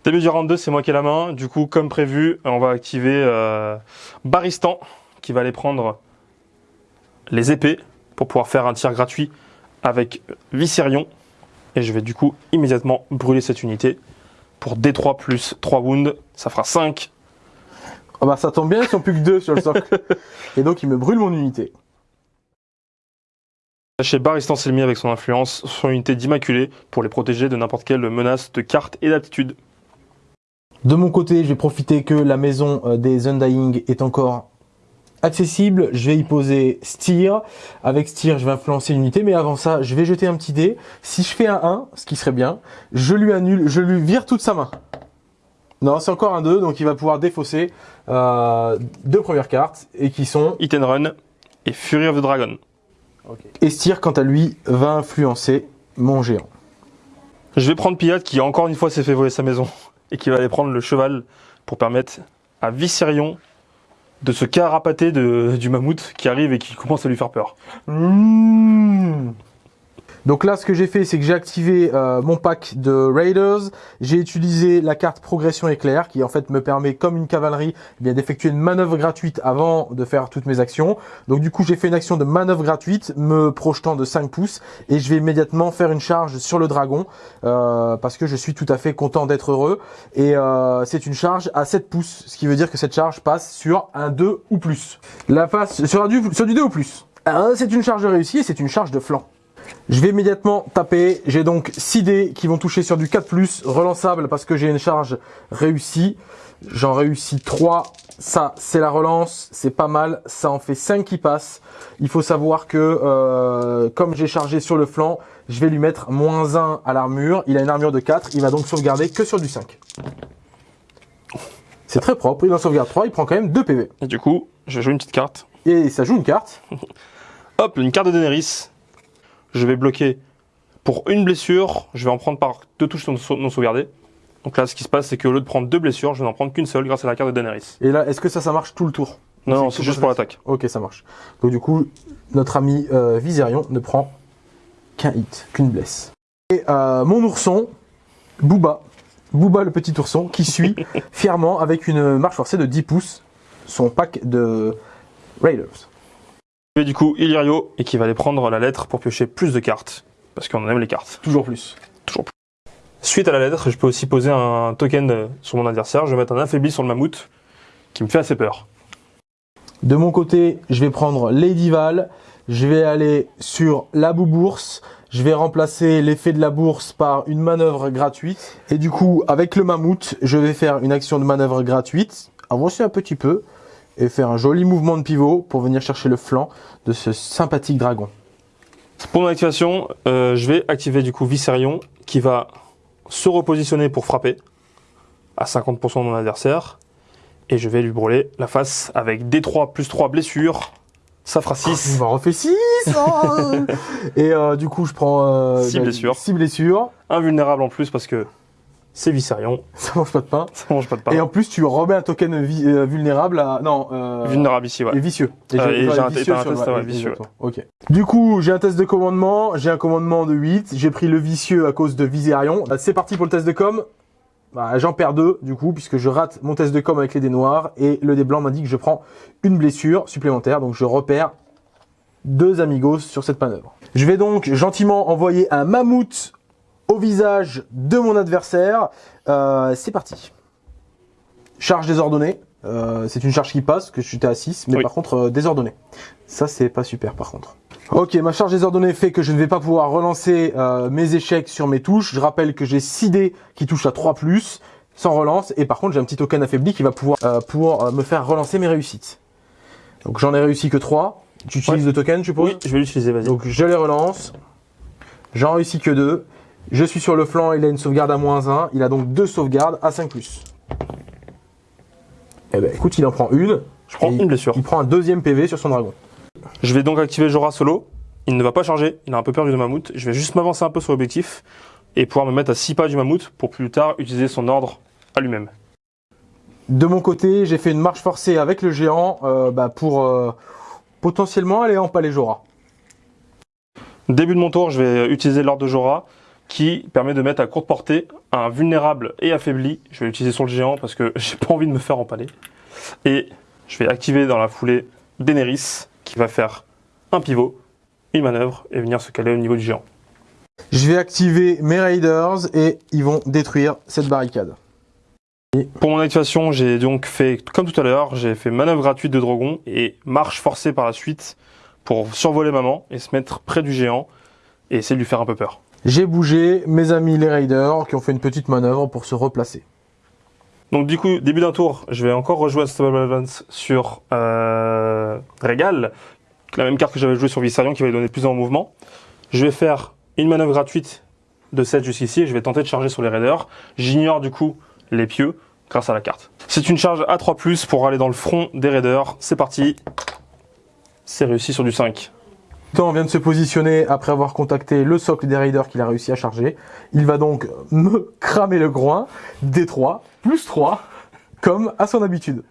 Speaker 2: Début du round 2, c'est moi qui ai la main. Du coup, comme prévu, on va activer euh, Baristan, qui va aller prendre les épées pour pouvoir faire un tir gratuit avec Viserion. Et je vais du coup immédiatement brûler cette unité pour D3 plus 3 wounds. Ça fera 5.
Speaker 1: Ah bah ça tombe bien, ils sont plus que 2 sur le socle. et donc il me brûle mon unité.
Speaker 2: Chez Baristan Selmy avec son influence sur une unité d'Immaculé pour les protéger de n'importe quelle menace de carte et d'aptitude.
Speaker 1: De mon côté, je vais profiter que la maison euh, des Undying est encore accessible. Je vais y poser Steer. Avec Steer, je vais influencer l'unité. Mais avant ça, je vais jeter un petit dé. Si je fais un 1, ce qui serait bien, je lui annule, je lui vire toute sa main. Non, c'est encore un 2, donc il va pouvoir défausser euh, deux premières cartes, et qui sont...
Speaker 2: Hit and Run et Fury of the Dragon.
Speaker 1: Et Steer, quant à lui, va influencer mon géant.
Speaker 2: Je vais prendre Piat qui encore une fois s'est fait voler sa maison et qui va aller prendre le cheval pour permettre à Viserion de se carapater de, du mammouth qui arrive et qui commence à lui faire peur.
Speaker 1: Mmh. Donc là, ce que j'ai fait, c'est que j'ai activé euh, mon pack de Raiders. J'ai utilisé la carte Progression Éclair, qui en fait me permet, comme une cavalerie, eh bien d'effectuer une manœuvre gratuite avant de faire toutes mes actions. Donc du coup, j'ai fait une action de manœuvre gratuite, me projetant de 5 pouces, et je vais immédiatement faire une charge sur le dragon, euh, parce que je suis tout à fait content d'être heureux. Et euh, c'est une charge à 7 pouces, ce qui veut dire que cette charge passe sur un 2 ou plus. La face sur, un du, sur du 2 ou plus. Euh, C'est une charge réussie et c'est une charge de flanc. Je vais immédiatement taper. J'ai donc 6 dés qui vont toucher sur du 4+, relançable parce que j'ai une charge réussie. J'en réussis 3. Ça, c'est la relance. C'est pas mal. Ça en fait 5 qui passent. Il faut savoir que, euh, comme j'ai chargé sur le flanc, je vais lui mettre moins 1 à l'armure. Il a une armure de 4. Il va donc sauvegarder que sur du 5. C'est très propre. Il en sauvegarde 3. Il prend quand même 2 PV.
Speaker 2: Et du coup, je joue une petite carte.
Speaker 1: Et ça joue une carte.
Speaker 2: Hop, une carte de Daenerys. Je vais bloquer pour une blessure. Je vais en prendre par deux touches non, non sauvegardées. Donc là, ce qui se passe, c'est qu'au lieu de prendre deux blessures, je vais n'en prendre qu'une seule grâce à la carte de Daenerys.
Speaker 1: Et là, est-ce que ça, ça marche tout le tour?
Speaker 2: Non, non,
Speaker 1: C'est
Speaker 2: juste
Speaker 1: pour
Speaker 2: l'attaque.
Speaker 1: Ok, ça marche. Donc du coup, notre ami euh, Viserion ne prend qu'un hit, qu'une blesse. Et euh, mon ourson, Booba, Booba le petit ourson, qui suit fièrement avec une marche forcée de 10 pouces son pack de Raiders.
Speaker 2: Vais du coup Illyrio et qui va aller prendre la lettre pour piocher plus de cartes. Parce qu'on aime les cartes.
Speaker 1: Toujours plus.
Speaker 2: Suite à la lettre, je peux aussi poser un token sur mon adversaire. Je vais mettre un affaibli sur le mammouth qui me fait assez peur.
Speaker 1: De mon côté, je vais prendre Lady Val, je vais aller sur la bourse, je vais remplacer l'effet de la bourse par une manœuvre gratuite. Et du coup, avec le mammouth, je vais faire une action de manœuvre gratuite, avancer un petit peu et faire un joli mouvement de pivot pour venir chercher le flanc de ce sympathique dragon.
Speaker 2: Pour mon activation, euh, je vais activer du coup Viserion qui va se repositionner pour frapper à 50% de mon adversaire. Et je vais lui brûler la face avec D3 plus 3 blessures. Ça fera
Speaker 1: Il
Speaker 2: 6.
Speaker 1: m'en refait 6 Et euh, du coup, je prends... Euh,
Speaker 2: Six blessures.
Speaker 1: 6 blessures.
Speaker 2: Invulnérable en plus parce que c'est Viserion.
Speaker 1: Ça mange pas de pain.
Speaker 2: Ça mange pas de pain.
Speaker 1: Et en plus, tu remets un token vi- euh, vulnérable à... Non, euh,
Speaker 2: Vulnérable ici, ouais.
Speaker 1: Et vicieux.
Speaker 2: Euh,
Speaker 1: j'ai-
Speaker 2: et
Speaker 1: ouais,
Speaker 2: j'ai un-
Speaker 1: vicieux
Speaker 2: un test, ouais, vicieux.
Speaker 1: Ok. Du coup, j'ai un test de commandement. J'ai un commandement de 8. J'ai pris le vicieux à cause de Viserion. Euh, C'est parti pour le test de com. Bah, J'en perds deux, du coup, puisque je rate mon test de com avec les dés noirs. Et le dé blanc m'indique que je prends une blessure supplémentaire. Donc, je repère deux amigos sur cette manœuvre. Je vais donc gentiment envoyer un mammouth au visage de mon adversaire. Euh, C'est parti. Charge désordonnée. Euh, c'est une charge qui passe, que j'étais à 6, mais
Speaker 2: Oui.
Speaker 1: par contre euh, désordonnée. Ça, c'est pas super par contre. Ok, ma charge désordonnée fait que je ne vais pas pouvoir relancer mes échecs sur mes touches. Je rappelle que j'ai 6 dés qui touchent à 3+, sans relance. Et par contre, j'ai un petit token affaibli qui va pouvoir pour me faire relancer mes réussites. Donc j'en ai réussi que 3. Tu utilises
Speaker 2: Ouais.
Speaker 1: le token, je suppose
Speaker 2: Oui, je vais l'utiliser, vas-y.
Speaker 1: donc je les relance. J'en réussis que deux. Je suis sur le flanc, il a une sauvegarde à moins 1. Il a donc deux sauvegardes à 5 plus. Eh ben écoute, il en prend une.
Speaker 2: je prends une blessure.
Speaker 1: Il prend un deuxième PV sur son dragon.
Speaker 2: Je vais donc activer Jorah solo il ne va pas charger, il a un peu peur du mammouth. Je vais juste m'avancer un peu sur l'objectif et pouvoir me mettre à 6 pas du mammouth pour plus tard utiliser son ordre à lui-même.
Speaker 1: De mon côté, j'ai fait une marche forcée avec le géant euh, bah, pour euh, potentiellement aller en palais Jora.
Speaker 2: Début de mon tour, je vais utiliser l'ordre de Jora qui permet de mettre à courte portée un vulnérable et affaibli. Je vais l'utiliser sur le géant parce que j'ai pas envie de me faire empaler. Et je vais activer dans la foulée Daenerys qui va faire un pivot, une manœuvre et venir se caler au niveau du géant.
Speaker 1: Je vais activer mes Raiders et ils vont détruire cette barricade.
Speaker 2: Pour mon activation, j'ai donc fait, comme tout à l'heure, j'ai fait manœuvre gratuite de dragon et marche forcée par la suite pour survoler maman et se mettre près du géant et essayer de lui faire un peu peur.
Speaker 1: J'ai bougé mes amis les Raiders qui ont fait une petite manœuvre pour se replacer.
Speaker 2: Donc du coup, début d'un tour, je vais encore rejouer Unstoppable Advance sur euh, Régal, la même carte que j'avais joué sur Vissarion qui va lui donner plus en mouvement. Je vais faire une manœuvre gratuite de 7 jusqu'ici et je vais tenter de charger sur les Raiders. J'ignore du coup les pieux grâce à la carte. C'est une charge à 3+, pour aller dans le front des Raiders. C'est parti. C'est réussi sur du 5.
Speaker 1: Temps vient de se positionner après avoir contacté le socle des Raiders qu'il a réussi à charger. Il va donc me cramer le groin, D3, plus 3, comme à son habitude.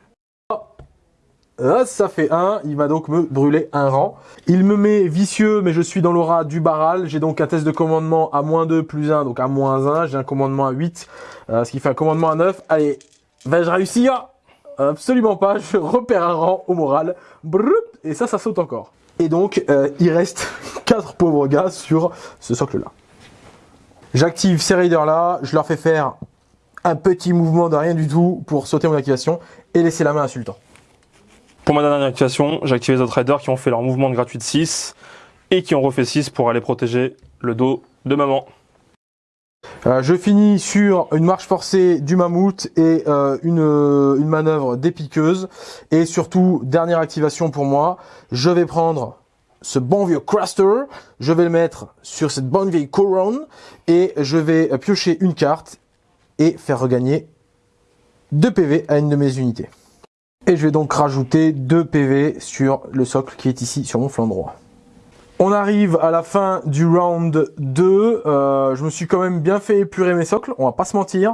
Speaker 1: Ah, ça fait 1, il va donc me brûler un rang. Il me met vicieux, mais je suis dans l'aura du baral. J'ai donc un test de commandement à moins 2 plus 1, donc à moins 1. J'ai un commandement à 8, euh, ce qui fait un commandement à 9. Allez, vais-je réussir? Absolument pas, je repère un rang au moral. et ça, ça saute encore. Et donc, euh, il reste 4 pauvres gars sur ce socle-là. J'active ces raiders-là, je leur fais faire un petit mouvement de rien du tout pour sauter mon activation et laisser la main à.
Speaker 2: Pour ma dernière activation, j'ai activé les autres raiders qui ont fait leur mouvement de gratuit de 6 et qui ont refait 6 pour aller protéger le dos de maman.
Speaker 1: Euh, je finis sur une marche forcée du mammouth et euh, une, une manœuvre d'épiqueuse. Et surtout, dernière activation pour moi, je vais prendre ce bon vieux Craster, je vais le mettre sur cette bonne vieille couronne et je vais piocher une carte et faire regagner 2 PV à une de mes unités. Et je vais donc rajouter 2 PV sur le socle qui est ici sur mon flanc droit. On arrive à la fin du round 2. Euh, je me suis quand même bien fait épurer mes socles, on va pas se mentir.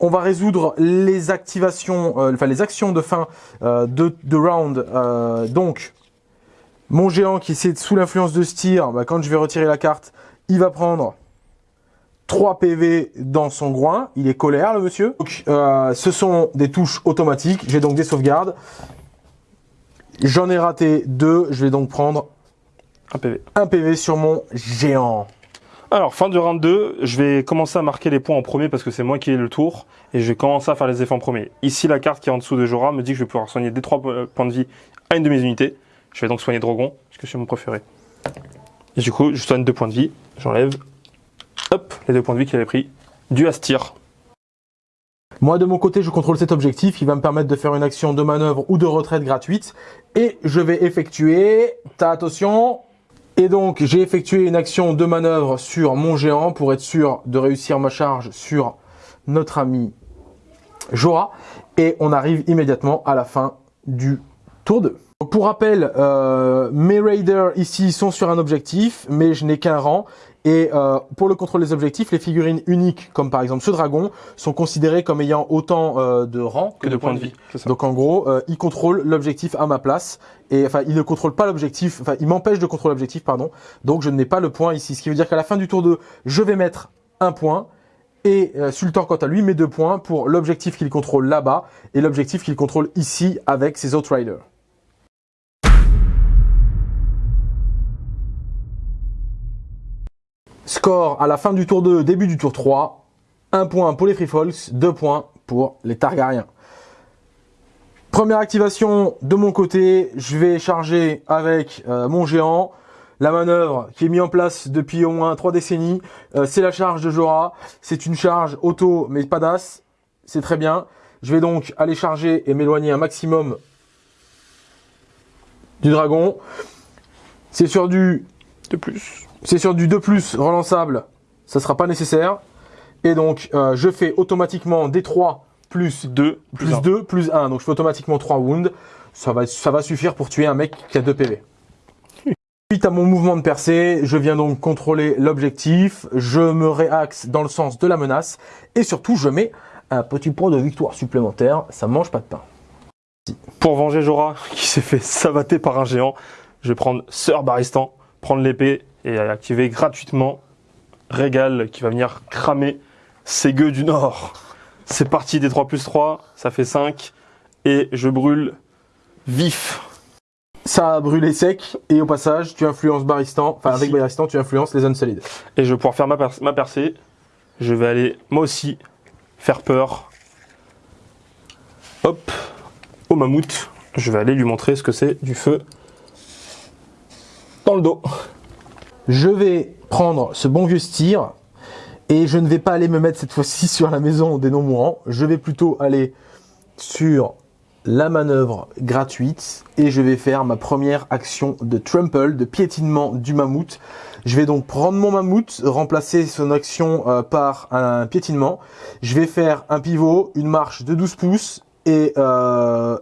Speaker 1: On va résoudre les activations, euh, enfin les actions de fin euh, de, round. donc, mon géant qui est sous l'influence de Styr, bah, quand je vais retirer la carte, il va prendre 3 PV dans son groin. Il est colère, le monsieur. Donc, ce sont des touches automatiques. J'ai donc des sauvegardes. J'en ai raté 2. Je vais donc prendre
Speaker 2: un PV.
Speaker 1: Un PV sur mon géant.
Speaker 2: Alors, fin du round 2, je vais commencer à marquer les points en premier parce que c'est moi qui ai le tour. Et je vais commencer à faire les effets en premier. Ici, la carte qui est en dessous de Jora me dit que je vais pouvoir soigner des 3 points de vie à une de mes unités. Je vais donc soigner Drogon, parce que c'est mon préféré. Et du coup, je soigne 2 points de vie. J'enlève Hop, les deux points de vie qu'il avait pris du Astir.
Speaker 1: Moi de mon côté je contrôle cet objectif qui va me permettre de faire une action de manœuvre ou de retraite gratuite et je vais effectuer, ta attention, et donc j'ai effectué une action de manœuvre sur mon géant pour être sûr de réussir ma charge sur notre ami Jora et on arrive immédiatement à la fin du tour 2. Pour rappel, euh, mes raiders ici sont sur un objectif, mais je n'ai qu'un rang. Et euh, pour le contrôle des objectifs, les figurines uniques, comme par exemple ce dragon, sont considérées comme ayant autant euh, de rangs que, de, points de vie. Donc en gros, euh, il contrôle l'objectif à ma place. Et enfin, il ne contrôle pas l'objectif, enfin, il m'empêche de contrôler l'objectif, pardon. Donc je n'ai pas le point ici. Ce qui veut dire qu'à la fin du tour 2, je vais mettre un point. Et Sultan, quant à lui, met deux points pour l'objectif qu'il contrôle là-bas et l'objectif qu'il contrôle ici avec ses autres Score à la fin du tour 2, début du tour 3. 1 point pour les Free Folks, 2 points pour les Targaryens. Première activation de mon côté, je vais charger avec euh, mon géant. La manœuvre qui est mise en place depuis au moins 3 décennies, euh, c'est la charge de Jora. C'est une charge auto mais pas d'as, c'est très bien. Je vais donc aller charger et m'éloigner un maximum du dragon. C'est sur du
Speaker 2: de plus.
Speaker 1: C'est sur du 2+, relançable, ça sera pas nécessaire. Et donc, euh, je fais automatiquement des 3 plus 2, plus, 2, plus 1. Donc, je fais automatiquement 3 wounds. Ça va, ça va suffire pour tuer un mec qui a 2 PV. Suite à mon mouvement de percée, je viens donc contrôler l'objectif, je me réaxe dans le sens de la menace et surtout je mets un petit point de victoire supplémentaire, ça mange pas de pain.
Speaker 2: Pour venger Jora qui s'est fait savater par un géant, je vais prendre Sœur Baristan, prendre l'épée et activer gratuitement Régal qui va venir cramer ses gueux du Nord. C'est parti des 3 plus 3, ça fait 5 et je brûle vif.
Speaker 1: Ça a brûlé sec et au passage tu influences Baristan, enfin avec. Baristan tu influences les zones solides.
Speaker 2: Et je vais pouvoir faire ma, per- ma percée. Je vais aller moi aussi faire peur. Hop, au mammouth. Je vais aller lui montrer ce que c'est du feu dans le dos.
Speaker 1: Je vais prendre ce bon vieux steer et je ne vais pas aller me mettre cette fois-ci sur la maison des non-mourants. Je vais plutôt aller sur la manœuvre gratuite et je vais faire ma première action de trample, de piétinement du mammouth. Je vais donc prendre mon mammouth, remplacer son action euh, par un piétinement. Je vais faire un pivot, une marche de 12 pouces et, euh,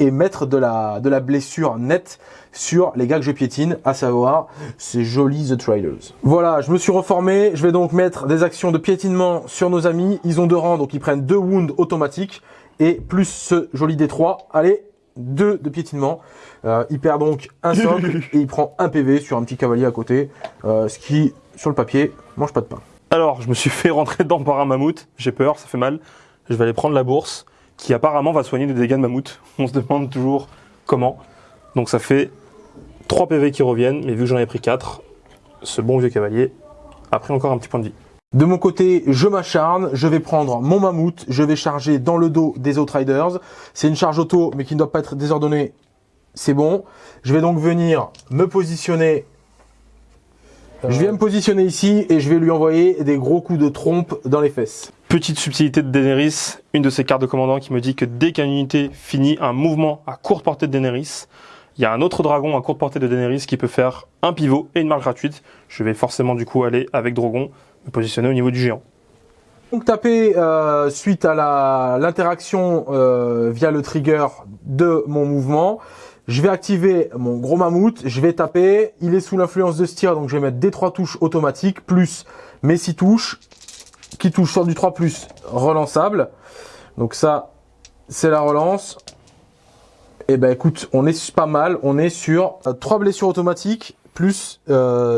Speaker 1: et mettre de la, de la blessure nette sur les gars que je piétine, à savoir ces jolis The Traders. Voilà, je me suis reformé, je vais donc mettre des actions de piétinement sur nos amis. Ils ont deux rangs, donc ils prennent deux wounds automatiques et plus ce joli D3. Allez, deux de piétinement. Euh, il perd donc un socle et il prend un PV sur un petit cavalier à côté, euh, ce qui, sur le papier, mange pas de pain.
Speaker 2: Alors, je me suis fait rentrer dedans par un mammouth. J'ai peur, ça fait mal. Je vais aller prendre la bourse qui apparemment va soigner les dégâts de mammouth. On se demande toujours comment. Donc ça fait 3 PV qui reviennent, mais vu que j'en ai pris 4, ce bon vieux cavalier a pris encore un petit point de vie.
Speaker 1: De mon côté, je m'acharne, je vais prendre mon mammouth, je vais charger dans le dos des Outriders. C'est une charge auto, mais qui ne doit pas être désordonnée. C'est bon. Je vais donc venir me positionner. Je viens me positionner ici et je vais lui envoyer des gros coups de trompe dans les fesses.
Speaker 2: Petite subtilité de Daenerys, une de ses cartes de commandant qui me dit que dès qu'une unité finit un mouvement à courte portée de Daenerys, il y a un autre dragon à courte portée de Daenerys qui peut faire un pivot et une marque gratuite. Je vais forcément du coup aller avec Drogon, me positionner au niveau du géant.
Speaker 1: Donc taper euh, suite à la- l'interaction euh, via le trigger de mon mouvement. Je vais activer mon gros mammouth, je vais taper, il est sous l'influence de Styr, donc je vais mettre des 3 touches automatiques, plus mes 6 touches, qui touchent sur du 3 plus relançable. Donc ça, c'est la relance. Et ben écoute, on est pas mal, on est sur 3 blessures automatiques, plus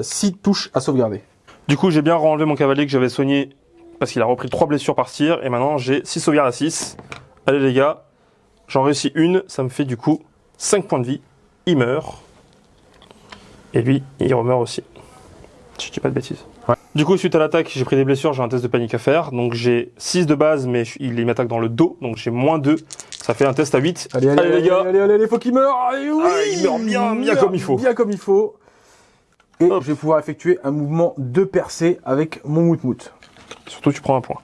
Speaker 1: 6 touches à sauvegarder.
Speaker 2: Du coup, j'ai bien renlevé mon cavalier que j'avais soigné parce qu'il a repris 3 blessures par tir et maintenant j'ai 6 sauvegardes à 6. Allez les gars, j'en réussis une, ça me fait du coup 5 points de vie. Il meurt. Et lui, il remeurt aussi. Si je dis pas de bêtises.
Speaker 1: Ouais.
Speaker 2: Du coup, suite à l'attaque, j'ai pris des blessures, j'ai un test de panique à faire. Donc j'ai 6 de base, mais il m'attaque dans le dos, donc j'ai moins 2. Ça fait un test à 8.
Speaker 1: Allez, allez,
Speaker 2: Allez, les gars.
Speaker 1: allez, allez, allez, faut qu'il meure. Allez, oui,
Speaker 2: Ah, il meurt bien, bien comme il faut.
Speaker 1: Bien comme il faut. Et
Speaker 2: Hop.
Speaker 1: je vais pouvoir effectuer un mouvement de percée avec mon moutmout.
Speaker 2: Surtout, tu prends un point.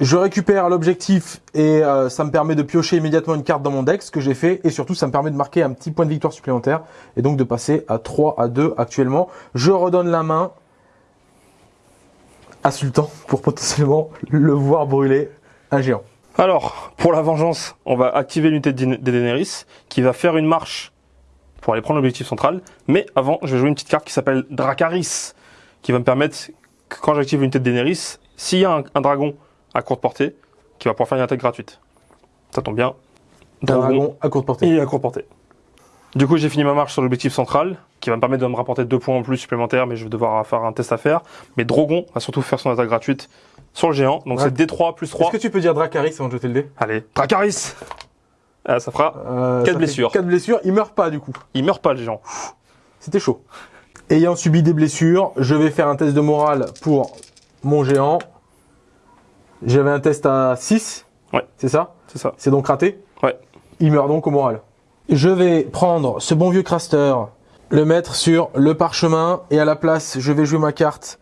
Speaker 1: Je récupère l'objectif et euh, ça me permet de piocher immédiatement une carte dans mon deck, ce que j'ai fait, et surtout ça me permet de marquer un petit point de victoire supplémentaire, et donc de passer à 3 à 2 actuellement. Je redonne la main à Sultan pour potentiellement le voir brûler un géant.
Speaker 2: Alors, pour la vengeance, on va activer l'unité de Daen- de Daenerys qui va faire une marche pour aller prendre l'objectif central. Mais avant, je vais jouer une petite carte qui s'appelle Dracaris qui va me permettre que quand j'active l'unité de Daenerys, s'il y a un dragon à courte portée, qui va pouvoir faire une attaque gratuite. Ça tombe bien.
Speaker 1: Dragon à courte portée.
Speaker 2: Il est à courte portée. Du coup, j'ai fini ma marche sur l'objectif central, qui va me permettre de me rapporter deux points en plus supplémentaires, mais je vais devoir faire un test à faire. Mais Drogon va surtout faire son attaque gratuite sur le géant. Donc c'est D3 plus 3.
Speaker 1: Est-ce que tu peux dire Dracaris avant de jeter le dé?
Speaker 2: Allez, Dracaris Ah, Ça fera.
Speaker 1: Euh,
Speaker 2: Quatre
Speaker 1: ça fait
Speaker 2: blessures.
Speaker 1: Quatre blessures, il meurt pas du coup.
Speaker 2: Il meurt pas le géant.
Speaker 1: C'était chaud. Ayant subi des blessures, je vais faire un test de morale pour mon géant. J'avais un test à 6.
Speaker 2: Ouais.
Speaker 1: C'est ça?
Speaker 2: C'est ça.
Speaker 1: C'est donc raté?
Speaker 2: Ouais.
Speaker 1: Il meurt donc au moral. Je vais prendre ce bon vieux Craster, le mettre sur le parchemin et à la place, je vais jouer ma carte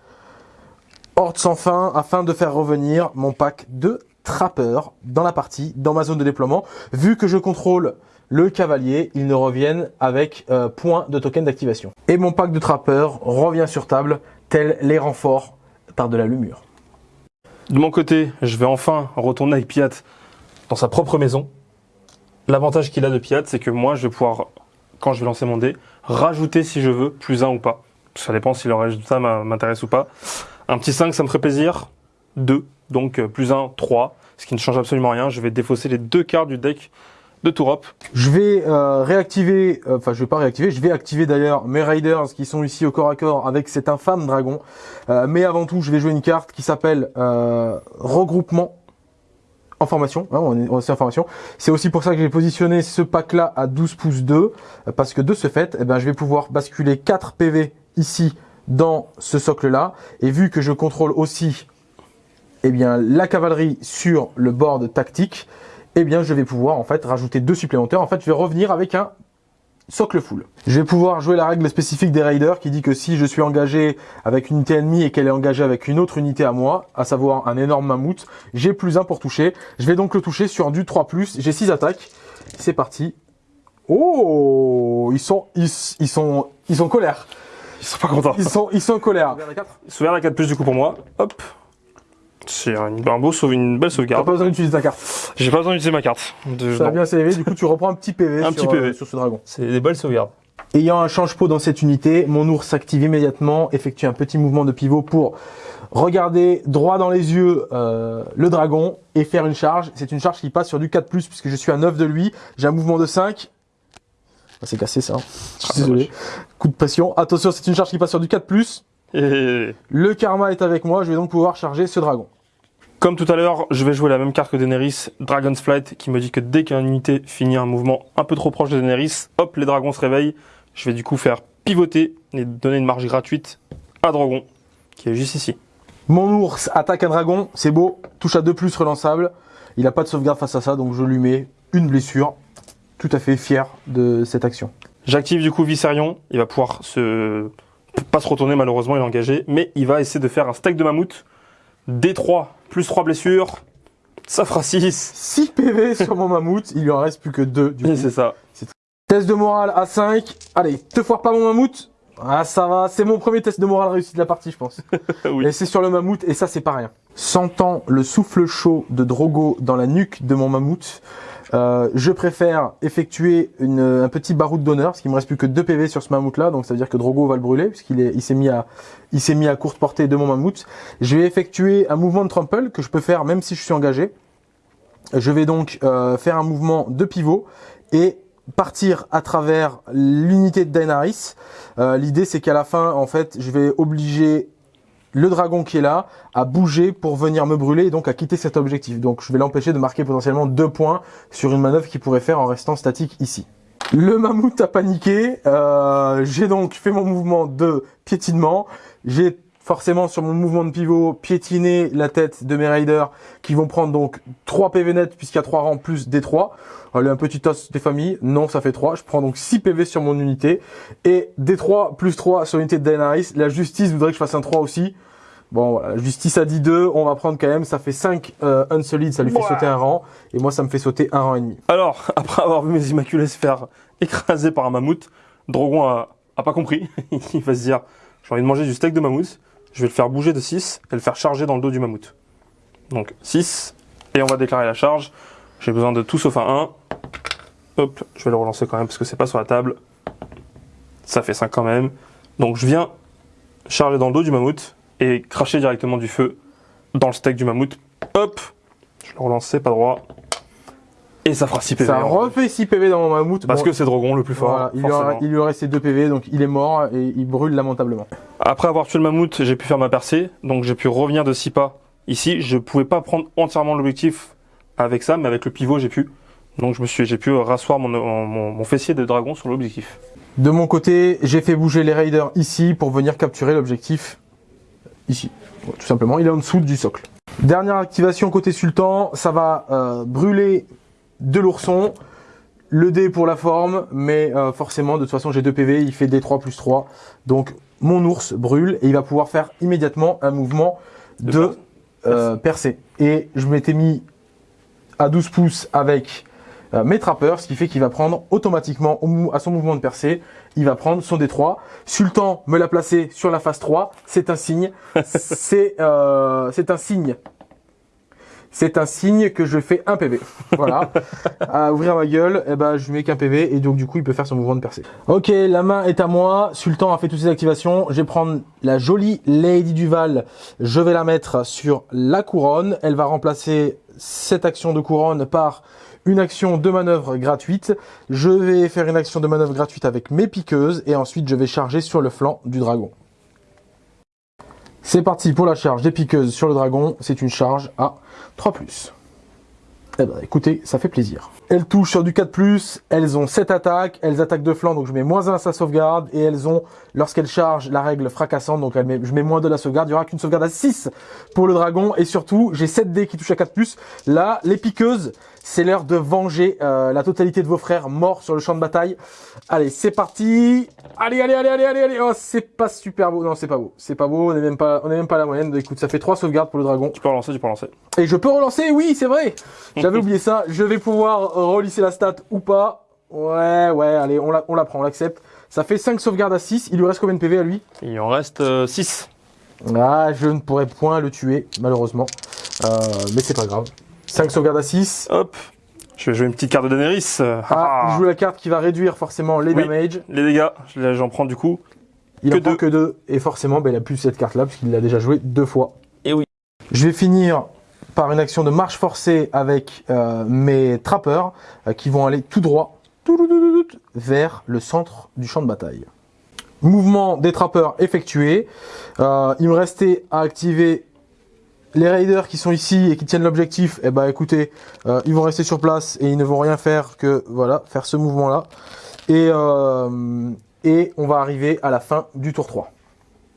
Speaker 1: Horde sans fin afin de faire revenir mon pack de trappeurs dans la partie, dans ma zone de déploiement. Vu que je contrôle le cavalier, ils ne reviennent avec euh, point de token d'activation. Et mon pack de trappeurs revient sur table, tel les renforts par de la lumure.
Speaker 2: De mon côté, je vais enfin retourner avec Piat dans sa propre maison. L'avantage qu'il a de Piat, c'est que moi, je vais pouvoir quand je vais lancer mon dé, rajouter si je veux, plus 1 ou pas. Ça dépend si le résultat m'intéresse ou pas. Un petit 5, ça me ferait plaisir. 2, donc euh, plus 1, 3, ce qui ne change absolument rien. Je vais défausser les deux cartes du deck
Speaker 1: Je vais euh, réactiver, euh, enfin je vais pas réactiver, je vais activer d'ailleurs mes Raiders qui sont ici au corps à corps avec cet infâme dragon. mais avant tout, je vais jouer une carte qui s'appelle regroupement en formation, hein, on est en. C'est aussi pour ça que j'ai positionné ce pack-là à 12 pouces 2, parce que de ce fait, eh ben, je vais pouvoir basculer 4 PV ici dans ce socle-là. Et vu que je contrôle aussi eh bien, la cavalerie sur le board tactique, eh bien, je vais pouvoir en fait rajouter deux supplémentaires. En fait, je vais revenir avec un socle full. Je vais pouvoir jouer la règle spécifique des raiders qui dit que si je suis engagé avec une unité ennemie et qu'elle est engagée avec une autre unité à moi, à savoir un énorme mammouth, j'ai plus un pour toucher. Je vais donc le toucher sur du 3+, j'ai 6 attaques. C'est parti. Oh, ils sont, ils, ils sont, ils sont colère.
Speaker 2: Ils sont pas contents.
Speaker 1: Ils sont, ils sont en colère.
Speaker 2: Sauvegarde à 4 plus du coup pour moi. Hop. C'est un, beau sauve, une belle sauvegarde.
Speaker 1: T'as pas besoin d'utiliser ta carte.
Speaker 2: J'ai pas besoin d'utiliser ma carte.
Speaker 1: De, ça va bien s'élever, du coup tu reprends un petit PV,
Speaker 2: un
Speaker 1: sur,
Speaker 2: petit PV.
Speaker 1: Euh, sur ce dragon.
Speaker 2: C'est des belles sauvegardes.
Speaker 1: Ayant un change-pot dans cette unité, mon ours s'active immédiatement, effectue un petit mouvement de pivot pour regarder droit dans les yeux euh, le dragon et faire une charge. C'est une charge qui passe sur du 4+, puisque je suis à 9 de lui. J'ai un mouvement de 5. Ah, c'est cassé ça. Je suis désolé. Coup de pression. Attention, c'est une charge qui passe sur du 4+.
Speaker 2: Et...
Speaker 1: Le karma est avec moi, je vais donc pouvoir charger ce dragon.
Speaker 2: Comme tout à l'heure, je vais jouer la même carte que Daenerys, Dragon's Flight, qui me dit que dès qu'une unité finit un mouvement un peu trop proche de Daenerys, hop, les dragons se réveillent. Je vais du coup faire pivoter et donner une marge gratuite à Dragon, qui est juste ici.
Speaker 1: Mon ours attaque un dragon, c'est beau, touche à 2 plus relançable. Il n'a pas de sauvegarde face à ça, donc je lui mets une blessure. Tout à fait fier de cette action.
Speaker 2: J'active du coup Viserion, il va pouvoir se... pas se retourner malheureusement, il est engagé, mais il va essayer de faire un steak de mammouth D3 plus 3 blessures, ça fera 6.
Speaker 1: 6 PV sur mon mammouth, il lui en reste plus que 2 du coup.
Speaker 2: C'est ça.
Speaker 1: Test de morale à 5. Allez, te foire pas mon mammouth. Ah ça va, c'est mon premier test de morale réussi de la partie je pense.
Speaker 2: oui.
Speaker 1: Et c'est sur le mammouth et ça c'est pas rien. Sentant le souffle chaud de Drogo dans la nuque de mon mammouth, euh, je préfère effectuer un petit baroud d'honneur, parce qu'il me reste plus que 2 PV sur ce mammouth là, donc ça veut dire que Drogo va le brûler, puisqu'il il s'est mis à il s'est mis à courte portée de mon mammouth. Je vais effectuer un mouvement de trample que je peux faire même si je suis engagé. Je vais donc euh, faire un mouvement de pivot et partir à travers l'unité de Daenerys. Euh, L'idée c'est qu'à la fin, en fait, je vais obliger le dragon qui est là à bouger pour venir me brûler et donc à quitter cet objectif. Donc je vais l'empêcher de marquer potentiellement deux points sur une manœuvre qu'il pourrait faire en restant statique ici. Le mammouth a paniqué, euh, j'ai donc fait mon mouvement de piétinement, j'ai forcément sur mon mouvement de pivot piétiné la tête de mes raiders qui vont prendre donc 3 PV net puisqu'il y a 3 rangs plus des 3. Allez, un petit os des familles, non ça fait 3, je prends donc 6 PV sur mon unité. Et des 3 plus 3 sur l'unité de Daenerys, la justice voudrait que je fasse un 3 aussi. Bon, voilà, la justice a dit 2, on va prendre quand même, ça fait 5 euh, unsolid, ça lui fait sauter un rang, et moi ça me fait sauter un rang et demi.
Speaker 2: Alors, après avoir vu mes immaculés se faire écraser par un mammouth, Drogon a, a pas compris, il va se dire, j'ai envie de manger du steak de mammouth, je vais le faire bouger de 6 et le faire charger dans le dos du mammouth. Donc 6, et on va déclarer la charge. J'ai besoin de tout sauf un 1. Hop, je vais le relancer quand même parce que c'est pas sur la table. Ça fait 5 quand même. Donc je viens charger dans le dos du mammouth et cracher directement du feu dans le steak du mammouth. Hop, je le relance, c'est pas droit. Et ça fera 6 PV.
Speaker 1: Ça refait 6 PV dans mon mammouth.
Speaker 2: Parce que c'est Drogon le plus fort.
Speaker 1: Voilà, il, lui a, il, lui a, resté 2 PV, donc il est mort et il brûle lamentablement.
Speaker 2: Après avoir tué le mammouth, j'ai pu faire ma percée, donc j'ai pu revenir de 6 pas ici. Je pouvais pas prendre entièrement l'objectif avec ça, mais avec le pivot j'ai pu. Donc je me suis, j'ai pu rasseoir mon, mon, mon fessier de dragon sur l'objectif.
Speaker 1: De mon côté, j'ai fait bouger les raiders ici pour venir capturer l'objectif ici. Tout simplement, il est en dessous du socle. Dernière activation côté sultan, ça va euh, brûler de l'ourson, le dé pour la forme, mais euh, forcément, de toute façon, j'ai 2 PV, il fait D3 plus 3. Donc, mon ours brûle et il va pouvoir faire immédiatement un mouvement de, de euh, percée. Et je m'étais mis à 12 pouces avec euh, mes trappeurs, ce qui fait qu'il va prendre automatiquement au, à son mouvement de percée, il va prendre son D3. Sultan me l'a placé sur la phase 3, c'est un signe. c'est euh, un signe c'est un signe que je fais un PV. Voilà. à ouvrir ma gueule, eh ben, je lui mets qu'un PV et donc du coup, il peut faire son mouvement de percée. Ok, la main est à moi. Sultan a fait toutes ses activations. Je vais prendre la jolie Lady Duval. Je vais la mettre sur la couronne. Elle va remplacer cette action de couronne par une action de manœuvre gratuite. Je vais faire une action de manœuvre gratuite avec mes piqueuses et ensuite je vais charger sur le flanc du dragon. C'est parti pour la charge des piqueuses sur le dragon. C'est une charge à 3+. Eh ben écoutez, ça fait plaisir. Elles touchent sur du 4+, elles ont 7 attaques, elles attaquent de flanc, donc je mets moins 1 à sa sauvegarde, et elles ont, lorsqu'elles chargent, la règle fracassante, donc je mets moins 2 à la sauvegarde, il n'y aura qu'une sauvegarde à 6 pour le dragon, et surtout, j'ai 7 dés qui touchent à 4+. Là, les piqueuses, c'est l'heure de venger euh, la totalité de vos frères morts sur le champ de bataille. Allez, c'est parti Allez, allez, allez, allez, allez, allez Oh, c'est pas super beau, non, c'est pas beau, c'est pas beau, on est même pas, on est même pas à la moyenne, écoute, ça fait 3 sauvegardes pour le dragon.
Speaker 2: Tu peux relancer, tu peux relancer.
Speaker 1: Et je peux relancer, oui, c'est vrai J'avais oublié ça, je vais pouvoir relisser la stat ou pas. Ouais, ouais, allez, on la, on la prend, on l'accepte. Ça fait 5 sauvegardes à 6, il lui reste combien de PV à lui?
Speaker 2: Il en reste 6.
Speaker 1: Ah, je ne pourrais point le tuer, malheureusement. Euh, mais c'est pas grave. 5 sauvegardes à 6.
Speaker 2: Hop. Je vais jouer une petite carte de Daenerys.
Speaker 1: Ah, il joue la carte qui va réduire forcément les
Speaker 2: Oui.
Speaker 1: damage.
Speaker 2: Les dégâts, je- j'en prends du coup.
Speaker 1: Il
Speaker 2: Que
Speaker 1: en prend
Speaker 2: deux.
Speaker 1: que 2. Et forcément, ben, il a plus cette carte-là, puisqu'il l'a déjà joué deux fois.
Speaker 2: Et oui.
Speaker 1: Je vais finir par une action de marche forcée avec euh, mes trappeurs, euh, qui vont aller tout droit vers le centre du champ de bataille. Mouvement des trappeurs effectué. Euh, il me restait à activer les raiders qui sont ici et qui tiennent l'objectif. Eh ben écoutez, euh, ils vont rester sur place et ils ne vont rien faire que voilà faire ce mouvement là. Et, euh, et on va arriver à la fin du tour 3.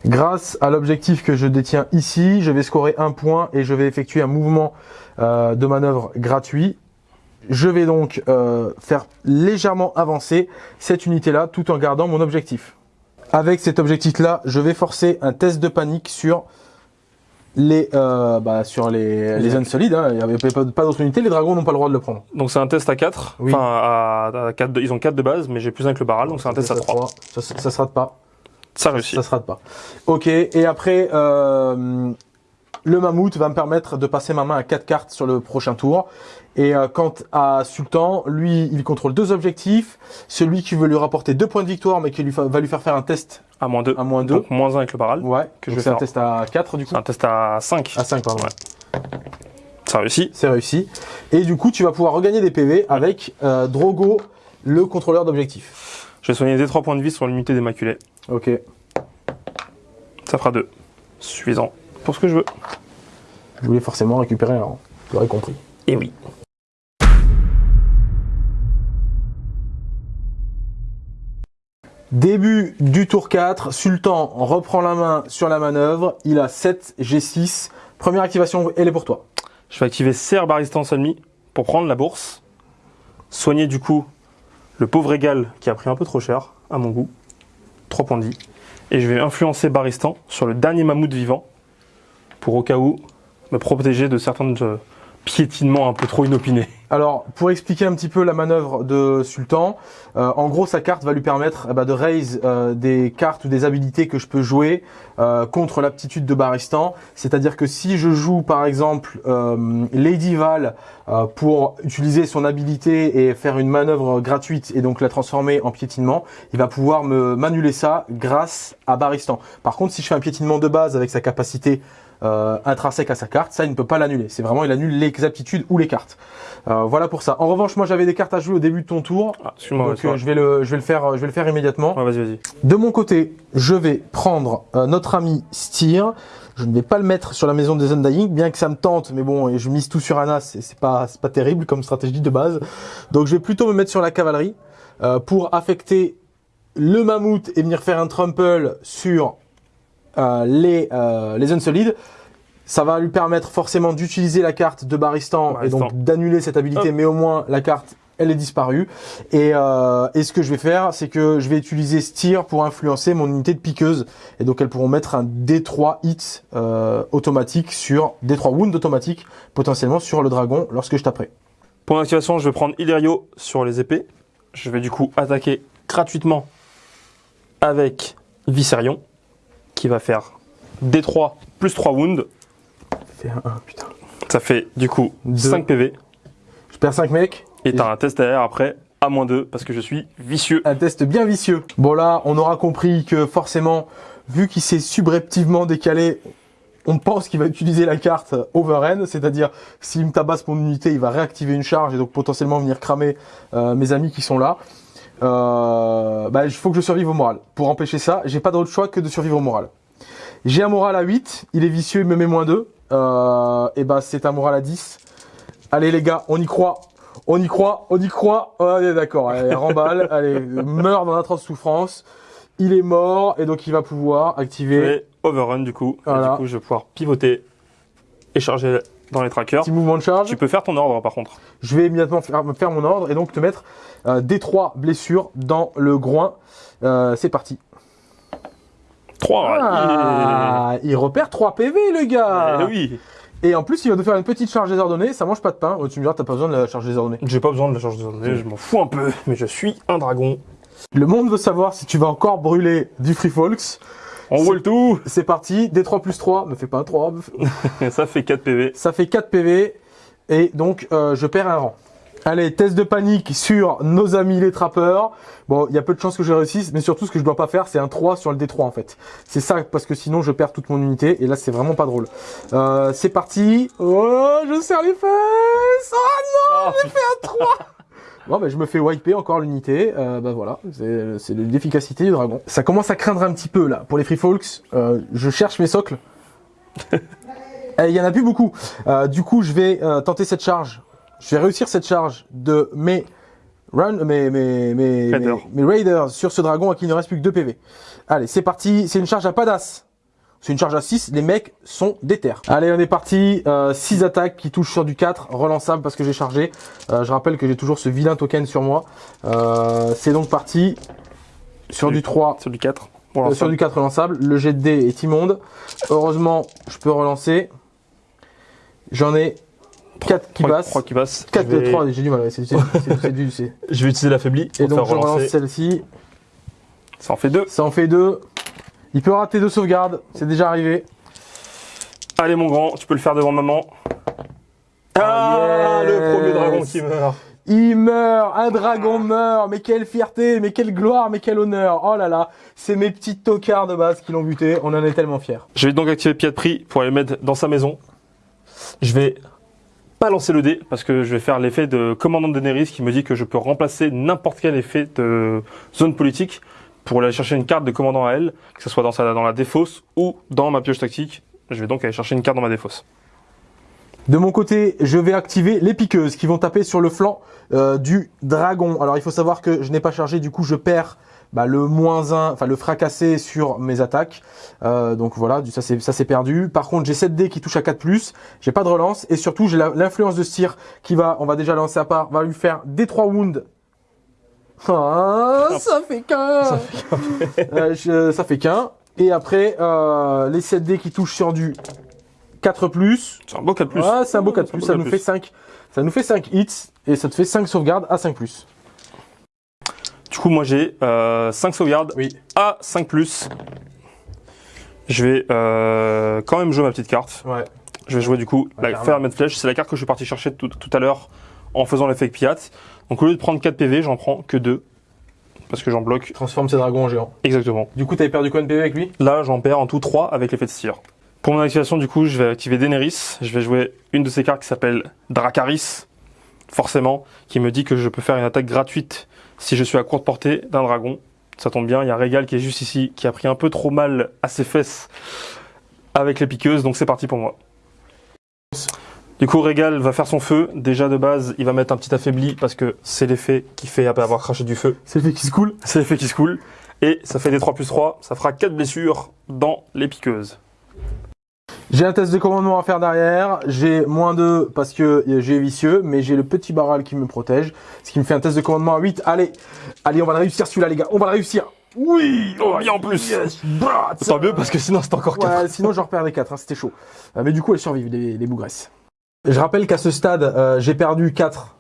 Speaker 1: Grâce à l'objectif que je détiens ici, je vais scorer un point et je vais effectuer un mouvement euh, de manœuvre gratuit. Je vais donc faire légèrement avancer cette unité-là tout en gardant mon objectif. Avec cet objectif-là, je vais forcer un test de panique sur les, euh, bah, sur les, les zones solides. hein. Il n'y avait pas, pas d'autres unités, les dragons n'ont pas le droit de le prendre.
Speaker 2: Donc c'est un test à 4.
Speaker 1: Oui.
Speaker 2: Enfin, à, à 4 de- ils ont 4 de base, mais j'ai plus un que le baral, donc c'est un test à 3.
Speaker 1: Ça, ça se rate pas.
Speaker 2: Ça réussit.
Speaker 1: Ça se rate pas. Ok, et après, euh, le mammouth va me permettre de passer ma main à 4 cartes sur le prochain tour. Et euh, quant à Sultan, lui, il contrôle deux objectifs. Celui qui veut lui rapporter deux points de victoire, mais qui lui va lui faire faire un test
Speaker 2: À moins 2.
Speaker 1: à moins 2.
Speaker 2: Donc moins 1 avec le baral.
Speaker 1: Ouais,
Speaker 2: que je vais
Speaker 1: c'est un
Speaker 2: faire.
Speaker 1: test à 4 du coup.
Speaker 2: C'est un test à 5.
Speaker 1: À 5, pardon.
Speaker 2: Ouais. Ça réussit.
Speaker 1: C'est réussi. Et du coup, tu vas pouvoir regagner des PV avec euh, Drogo, le contrôleur d'objectif.
Speaker 2: Je vais soigner des 3 points de vie sur l'unité d'Immaculée.
Speaker 1: Ok.
Speaker 2: Ça fera 2. Suffisant pour ce que je veux.
Speaker 1: Je voulais forcément récupérer un rang. Tu l'aurais compris.
Speaker 2: Et oui.
Speaker 1: Début du tour 4, Sultan reprend la main sur la manœuvre, il a 7 G6. Première activation, elle est pour toi.
Speaker 2: Je vais activer Serre Baristance ennemi pour prendre la bourse. Soigner du coup le pauvre égal qui a pris un peu trop cher, à mon goût. 3 points de vie. Et je vais influencer Baristan sur le dernier mammouth vivant pour au cas où me protéger de certains euh, piétinements un peu trop inopinés.
Speaker 1: Alors, pour expliquer un petit peu la manœuvre de Sultan, euh, en gros, sa carte va lui permettre eh ben, de raise euh, des cartes ou des habilités que je peux jouer euh, contre l'aptitude de Baristan. C'est-à-dire que si je joue, par exemple, Lady Val pour utiliser son habilité et faire une manœuvre gratuite et donc la transformer en piétinement, il va pouvoir me m'annuler ça grâce à Baristan. Par contre, si je fais un piétinement de base avec sa capacité euh, intrinsèque à sa carte, ça il ne peut pas l'annuler. C'est vraiment il annule les aptitudes ou les cartes. Euh, voilà pour ça. En revanche, moi j'avais des cartes à jouer au début de ton tour,
Speaker 2: Ah,
Speaker 1: donc euh, je vais le je vais le faire je vais le faire immédiatement.
Speaker 2: Ouais, vas-y, vas-y.
Speaker 1: De mon côté, je vais prendre euh, notre ami Styr. Je ne vais pas le mettre sur la maison des Undying, bien que ça me tente, mais bon, et je mise tout sur Anas, et c'est pas c'est pas terrible comme stratégie de base. Donc je vais plutôt me mettre sur la cavalerie euh, pour affecter le mammouth et venir faire un trample sur les euh, les Unsolides. Ça va lui permettre forcément d'utiliser la carte de Baristan, et donc d'annuler cette habilité,
Speaker 2: Hop.
Speaker 1: mais au moins la carte elle est disparue. Et, euh, et ce que je vais faire, c'est que je vais utiliser Steer pour influencer mon unité de piqueuse. Et donc elles pourront mettre un D3 hit euh, automatique sur D3 wound automatique potentiellement sur le dragon lorsque je taperai.
Speaker 2: Pour mon activation, je vais prendre Illyrio sur les épées. Je vais du coup attaquer gratuitement avec Viserion, qui va faire D3 plus 3 wounds.
Speaker 1: Fais un 1, putain.
Speaker 2: Ça fait du coup
Speaker 1: Deux.
Speaker 2: 5 PV.
Speaker 1: Je perds 5 mecs.
Speaker 2: Et t'as un test derrière après à moins 2 parce que je suis vicieux.
Speaker 1: Un test bien vicieux. Bon là, on aura compris que forcément, vu qu'il s'est subrepticement décalé, on pense qu'il va utiliser la carte Overend, c'est-à-dire s'il me tabasse mon unité, il va réactiver une charge et donc potentiellement venir cramer euh, mes amis qui sont là. Euh, bah, il faut que je survive au moral. Pour empêcher ça, j'ai pas d'autre choix que de survivre au moral. J'ai un moral à 8, il est vicieux, il me met moins 2. Euh, et bah c'est un moral à 10. Allez les gars, on y croit. On y croit, on y croit. Allez d'accord, allez, remballe, allez, meurt dans l'atroce souffrance. Il est mort et donc il va pouvoir activer
Speaker 2: Et overrun du coup. Et du coup, je vais pouvoir pivoter et charger dans les trackers.
Speaker 1: petit mouvement de charge.
Speaker 2: Tu peux faire ton ordre par contre.
Speaker 1: Je vais immédiatement faire, faire mon ordre et donc te mettre euh, des trois blessures dans le groin. Euh, c'est parti.
Speaker 2: 3.
Speaker 1: Ah, il repère 3 PV le gars.
Speaker 2: Eh oui.
Speaker 1: Et en plus il va nous faire une petite charge désordonnée, ça mange pas de pain. Oh, tu me diras t'as pas besoin de la charge désordonnée.
Speaker 2: J'ai pas besoin de la charge journée, je m'en fous un peu, mais je suis un dragon.
Speaker 1: Le monde veut savoir si tu vas encore brûler du Free Folks.
Speaker 2: On voit le tout.
Speaker 1: C'est parti, D3 plus 3, me fais pas un 3,
Speaker 2: Et ça fait 4 PV.
Speaker 1: ça fait 4 PV et donc euh, je perds un rang. Allez, test de panique sur nos amis les trappeurs. Bon, il y a peu de chances que je réussisse, mais surtout ce que je dois pas faire, c'est un 3 sur le D3 en fait. C'est ça, parce que sinon je perds toute mon unité, et là c'est vraiment pas drôle. Euh, c'est parti. Oh, je serre les fesses Oh non, j'ai fait un 3 Bon, ben je me fais wiper encore l'unité. Euh, bah voilà, c'est c'est l'efficacité du dragon. Ça commence à craindre un petit peu là. Pour les free folks, euh, je cherche mes socles. Eh, Il y en a plus beaucoup. Euh, du coup, je vais euh, tenter cette charge. Je vais réussir cette charge de mes run, mes, mes, mes,
Speaker 2: Raiders.
Speaker 1: mes, mes raiders sur ce dragon à qui il ne reste plus que 2 PV. Allez, c'est parti. C'est une charge à pas d'as. C'est une charge à 6, les mecs sont déter. Allez, on est parti. 6 attaques qui touchent sur du 4, relançable parce que j'ai chargé. Euh, je rappelle que j'ai toujours ce vilain token sur moi. Euh, c'est donc parti sur du 3,
Speaker 2: Sur du 4.
Speaker 1: euh,
Speaker 2: Voilà,
Speaker 1: sur du 4 relançable. Le jet de dés est immonde. Heureusement, je peux relancer. J'en ai 4 qui passent.
Speaker 2: 3 qui passent.
Speaker 1: 4
Speaker 2: je, vais,
Speaker 1: 3, j'ai du mal. ouais, c'est- du- c'est-
Speaker 2: je vais utiliser l'affaibli
Speaker 1: Et donc
Speaker 2: faire
Speaker 1: je relance
Speaker 2: relancer.
Speaker 1: celle-ci.
Speaker 2: Ça en fait 2.
Speaker 1: Ça en fait 2. Il peut rater deux sauvegardes. C'est déjà arrivé.
Speaker 2: Allez mon grand, tu peux le faire devant maman. Ah,
Speaker 1: yes.
Speaker 2: le premier dragon qui meurt.
Speaker 1: Il meurt, un dragon meurt, mais quelle fierté, mais quelle gloire, mais quel honneur. Oh là là, c'est mes petits tocards de base qui l'ont buté, on en est tellement fiers.
Speaker 2: Je vais donc activer Pied de prix pour aller le mettre dans sa maison. Je vais pas lancer le dé parce que je vais faire l'effet de commandant de Daenerys qui me dit que je peux remplacer n'importe quel effet de zone politique pour aller chercher une carte de commandant à elle, que ce soit dans, sa, dans la défausse ou dans ma pioche tactique. Je vais donc aller chercher une carte dans ma défausse.
Speaker 1: De mon côté, je vais activer les piqueuses qui vont taper sur le flanc euh, du dragon. Alors il faut savoir que je n'ai pas chargé, du coup je perds bah, le moins 1, enfin le fracassé sur mes attaques. Euh, donc voilà, ça c'est perdu. Par contre, j'ai 7 dés qui touchent à 4+, j'ai pas de relance, et surtout j'ai l'influence de Styr qui va, on va déjà lancer à part, va lui faire des 3 wounds. Ah, ça fait qu'un Euh, Ça fait qu'un. Et après, euh, les 7 dés qui touchent sur du 4+,
Speaker 2: C'est un beau 4 plus.
Speaker 1: ah, c'est un beau 4
Speaker 2: C'est un
Speaker 1: plus,
Speaker 2: beau
Speaker 1: ça
Speaker 2: 4+.
Speaker 1: nous fait 5. Ça nous fait 5 hits et ça te fait 5 sauvegardes à 5 plus.
Speaker 2: Du coup, moi j'ai euh, 5 sauvegardes
Speaker 1: Oui.
Speaker 2: à 5 plus. Je vais euh, quand même jouer ma petite carte.
Speaker 1: Ouais.
Speaker 2: Je vais jouer du coup la
Speaker 1: carrément.
Speaker 2: Ferment Flèche. C'est la carte que je suis parti chercher tout, tout à l'heure en faisant l'effet Piat. Donc au lieu de prendre 4 PV, j'en prends que 2. Parce que j'en bloque
Speaker 1: Transforme ses dragons en géants.
Speaker 2: exactement.
Speaker 1: Du coup, t'avais perdu combien de PV avec lui?
Speaker 2: Là, j'en perds en tout 3 avec l'effet de Styr. Pour mon activation, du coup, je vais activer Daenerys. Je vais jouer une de ces cartes qui s'appelle Dracaris, forcément, qui me dit que je peux faire une attaque gratuite si je suis à courte portée d'un dragon. Ça tombe bien, il y a Régal qui est juste ici, qui a pris un peu trop mal à ses fesses avec les piqueuses, donc c'est parti pour moi. Du coup, Régal va faire son feu. Déjà de base, il va mettre un petit affaibli parce que c'est l'effet qui fait après avoir craché du feu.
Speaker 1: C'est le fait qui se coule.
Speaker 2: C'est l'effet qui se coule. Et ça fait des 3 plus 3, ça fera 4 blessures dans les piqueuses.
Speaker 1: J'ai un test de commandement à faire derrière. J'ai moins 2 parce que j'ai vicieux, mais j'ai le petit barral qui me protège. Ce qui me fait un test de commandement à 8. Allez, allez, on va le réussir celui-là, les gars. On va le réussir. Oui
Speaker 2: Oh, bien en plus.
Speaker 1: Yes
Speaker 2: Tant mieux parce que sinon c'est encore 4.
Speaker 1: Ouais, sinon j'en reperdais 4, c'était chaud. Euh, mais du coup, elles survivent, les, les bougresses. Je rappelle qu'à ce stade, euh, j'ai perdu 4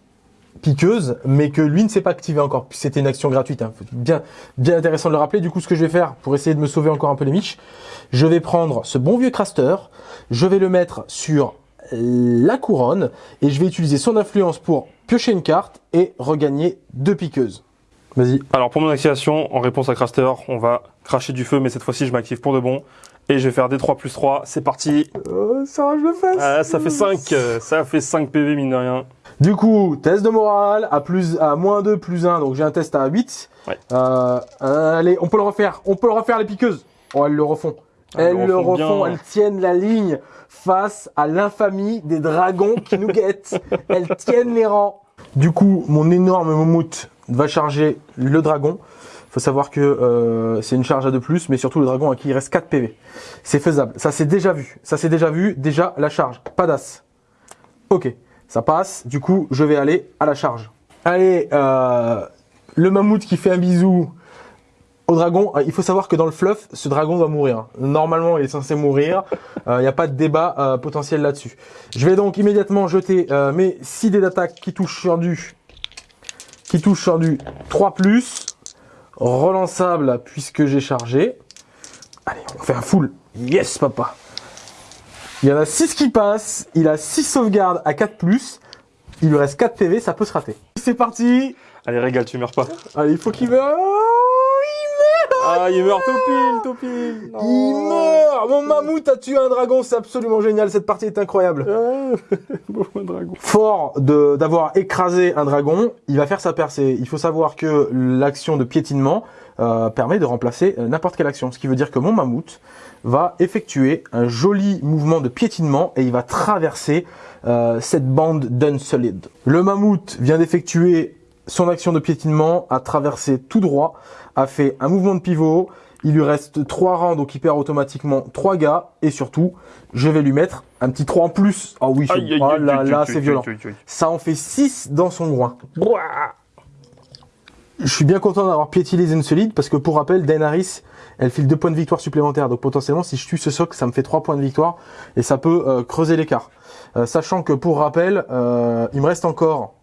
Speaker 1: piqueuses, mais que lui ne s'est pas activé encore. C'était une action gratuite. hein. Bien, intéressant de le rappeler. Du coup, ce que je vais faire pour essayer de me sauver encore un peu les miches, je vais prendre ce bon vieux Craster, je vais le mettre sur la couronne et je vais utiliser son influence pour piocher une carte et regagner deux piqueuses. Vas-y.
Speaker 2: Alors pour mon activation, en réponse à Craster, on va cracher du feu, mais cette fois-ci je m'active pour de bon. Et je vais faire des 3 plus 3, c'est parti
Speaker 1: Oh, ça rage le fesses.
Speaker 2: Ah, Ça fait 5, ça fait 5 PV mine de rien.
Speaker 1: Du coup, test de morale à plus à moins 2 plus 1, donc j'ai un test à 8.
Speaker 2: Ouais.
Speaker 1: Euh, allez, on peut le refaire. On peut le refaire les piqueuses. Oh, elles le refont.
Speaker 2: Ah,
Speaker 1: elles
Speaker 2: elles
Speaker 1: le
Speaker 2: le refont bien.
Speaker 1: elles tiennent la ligne face à l'infamie des dragons qui nous guettent. elles tiennent les rangs. Du coup, mon énorme mammouth va charger le dragon. Faut savoir que euh, c'est une charge à 2 plus, mais surtout le dragon à qui il reste 4 PV. C'est faisable. Ça c'est déjà vu. Ça c'est déjà vu. Déjà la charge. Pas d'as. Ok, ça passe. Du coup, je vais aller à la charge. Allez, euh, le mammouth qui fait un bisou au dragon. Euh, Il faut savoir que dans le fluff, ce dragon doit mourir. Normalement, il est censé mourir. Il n'y a pas de débat euh, potentiel là-dessus. Je vais donc immédiatement jeter euh, mes 6 dés d'attaque qui touchent sur qui touchent sur du 3 relançable puisque j'ai chargé. Allez, on fait un full. Yes, papa. Il y en a 6 qui passent. Il a 6 sauvegardes à 4 Il lui reste 4 PV, ça peut se rater. C'est parti.
Speaker 2: Allez, régale, tu meurs pas.
Speaker 1: Allez, il faut qu'il meure. Il meurt.
Speaker 2: Ah, il meurt tout pile, tout pile.
Speaker 1: Il meurt. Mon mammouth a tué un dragon. C'est absolument génial. Cette partie est incroyable.
Speaker 2: Beau dragon.
Speaker 1: Fort de d'avoir écrasé un dragon, il va faire sa percée. Il faut savoir que l'action de piétinement euh, permet de remplacer euh, n'importe quelle action. Ce qui veut dire que mon mammouth va effectuer un joli mouvement de piétinement et il va traverser euh, cette bande d'Unsolid. Le mammouth vient d'effectuer son action de piétinement, a traversé tout droit, a fait un mouvement de pivot. Il lui reste 3 rangs, donc il perd automatiquement 3 gars. Et surtout, je vais lui mettre un petit 3 en plus. Ah oui,
Speaker 2: Aïe, aïe,
Speaker 1: là, là c'est violent.
Speaker 2: aïe.
Speaker 1: Ça en fait 6 dans son groin. Je suis bien content d'avoir piétiné les solides parce que pour rappel, Daenerys, elle file 2 points de victoire supplémentaires. Donc potentiellement, si je tue ce soc, ça me fait 3 points de victoire et ça peut euh, creuser l'écart. Euh, sachant que pour rappel, euh, il me reste encore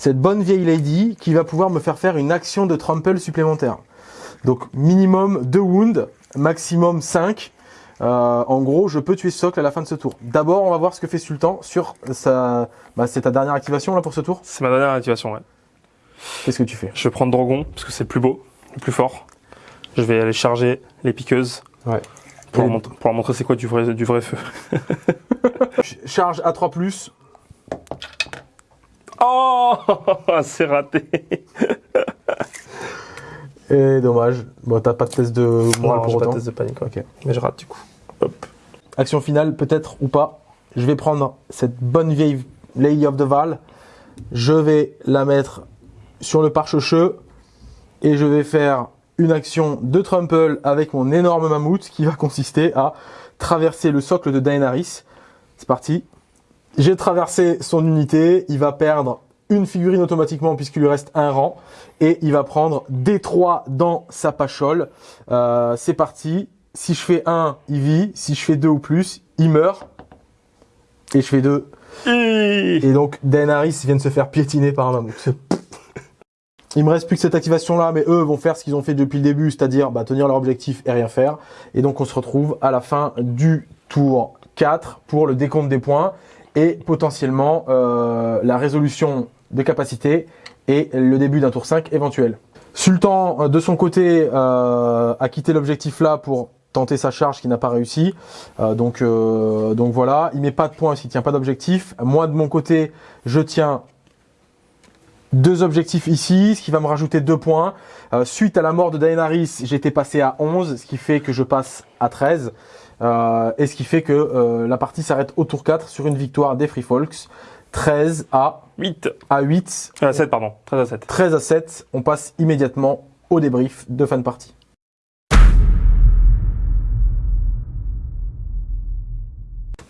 Speaker 1: cette bonne vieille lady qui va pouvoir me faire faire une action de trample supplémentaire. Donc minimum 2 wounds, maximum 5. Euh, en gros, je peux tuer ce socle à la fin de ce tour. D'abord, on va voir ce que fait Sultan sur sa... Bah, c'est ta dernière activation là pour ce tour
Speaker 2: C'est ma dernière activation, ouais.
Speaker 1: Qu'est-ce que tu fais?
Speaker 2: Je vais prendre Dragon, parce que c'est le plus beau, le plus fort. Je vais aller charger les piqueuses.
Speaker 1: Ouais.
Speaker 2: Pour, leur, montrer- pour leur montrer c'est quoi du vrai, du vrai feu.
Speaker 1: Ch- Charge à 3 plus.
Speaker 2: Oh C'est raté
Speaker 1: Et dommage. Bon, t'as pas de test de morale
Speaker 2: Non,
Speaker 1: pour
Speaker 2: j'ai pas de
Speaker 1: autant.
Speaker 2: test de panique,
Speaker 1: Ok.
Speaker 2: mais je rate du coup. Hop.
Speaker 1: Action finale, peut-être ou pas. Je vais prendre cette bonne vieille Lady of the Val. Je vais la mettre sur le pare-checheux. Et je vais faire une action de trample avec mon énorme mammouth qui va consister à traverser le socle de Daenerys. C'est parti. J'ai traversé son unité. Il va perdre une figurine automatiquement puisqu'il lui reste un rang. Et il va prendre D3 dans sa pachole. Euh, c'est parti. Si je fais 1, il vit. Si je fais 2 ou plus, il meurt. Et je fais 2.
Speaker 2: Hi
Speaker 1: Et donc Daenerys vient de se faire piétiner par un mammouth. Il me reste plus que cette activation là, mais eux vont faire ce qu'ils ont fait depuis le début, c'est-à-dire bah, tenir leur objectif et rien faire. Et donc on se retrouve à la fin du tour 4 pour le décompte des points et potentiellement euh, la résolution de capacité et le début d'un tour 5 éventuel. Sultan, euh, de son côté, euh, a quitté l'objectif là pour tenter sa charge qui n'a pas réussi. Euh, donc, euh, donc voilà, il met pas de points s'il tient pas d'objectif. Moi de mon côté, je tiens deux objectifs ici, ce qui va me rajouter deux points. Euh, suite à la mort de Daenerys, j'étais passé à 11, ce qui fait que je passe à 13. Euh, et ce qui fait que euh, la partie s'arrête au tour 4 sur une victoire des Free Folks. 13 à,
Speaker 2: 8
Speaker 1: à 8.
Speaker 2: À 7, pardon. 13 à 7.
Speaker 1: 13 à 7. On passe immédiatement au débrief de fin de partie.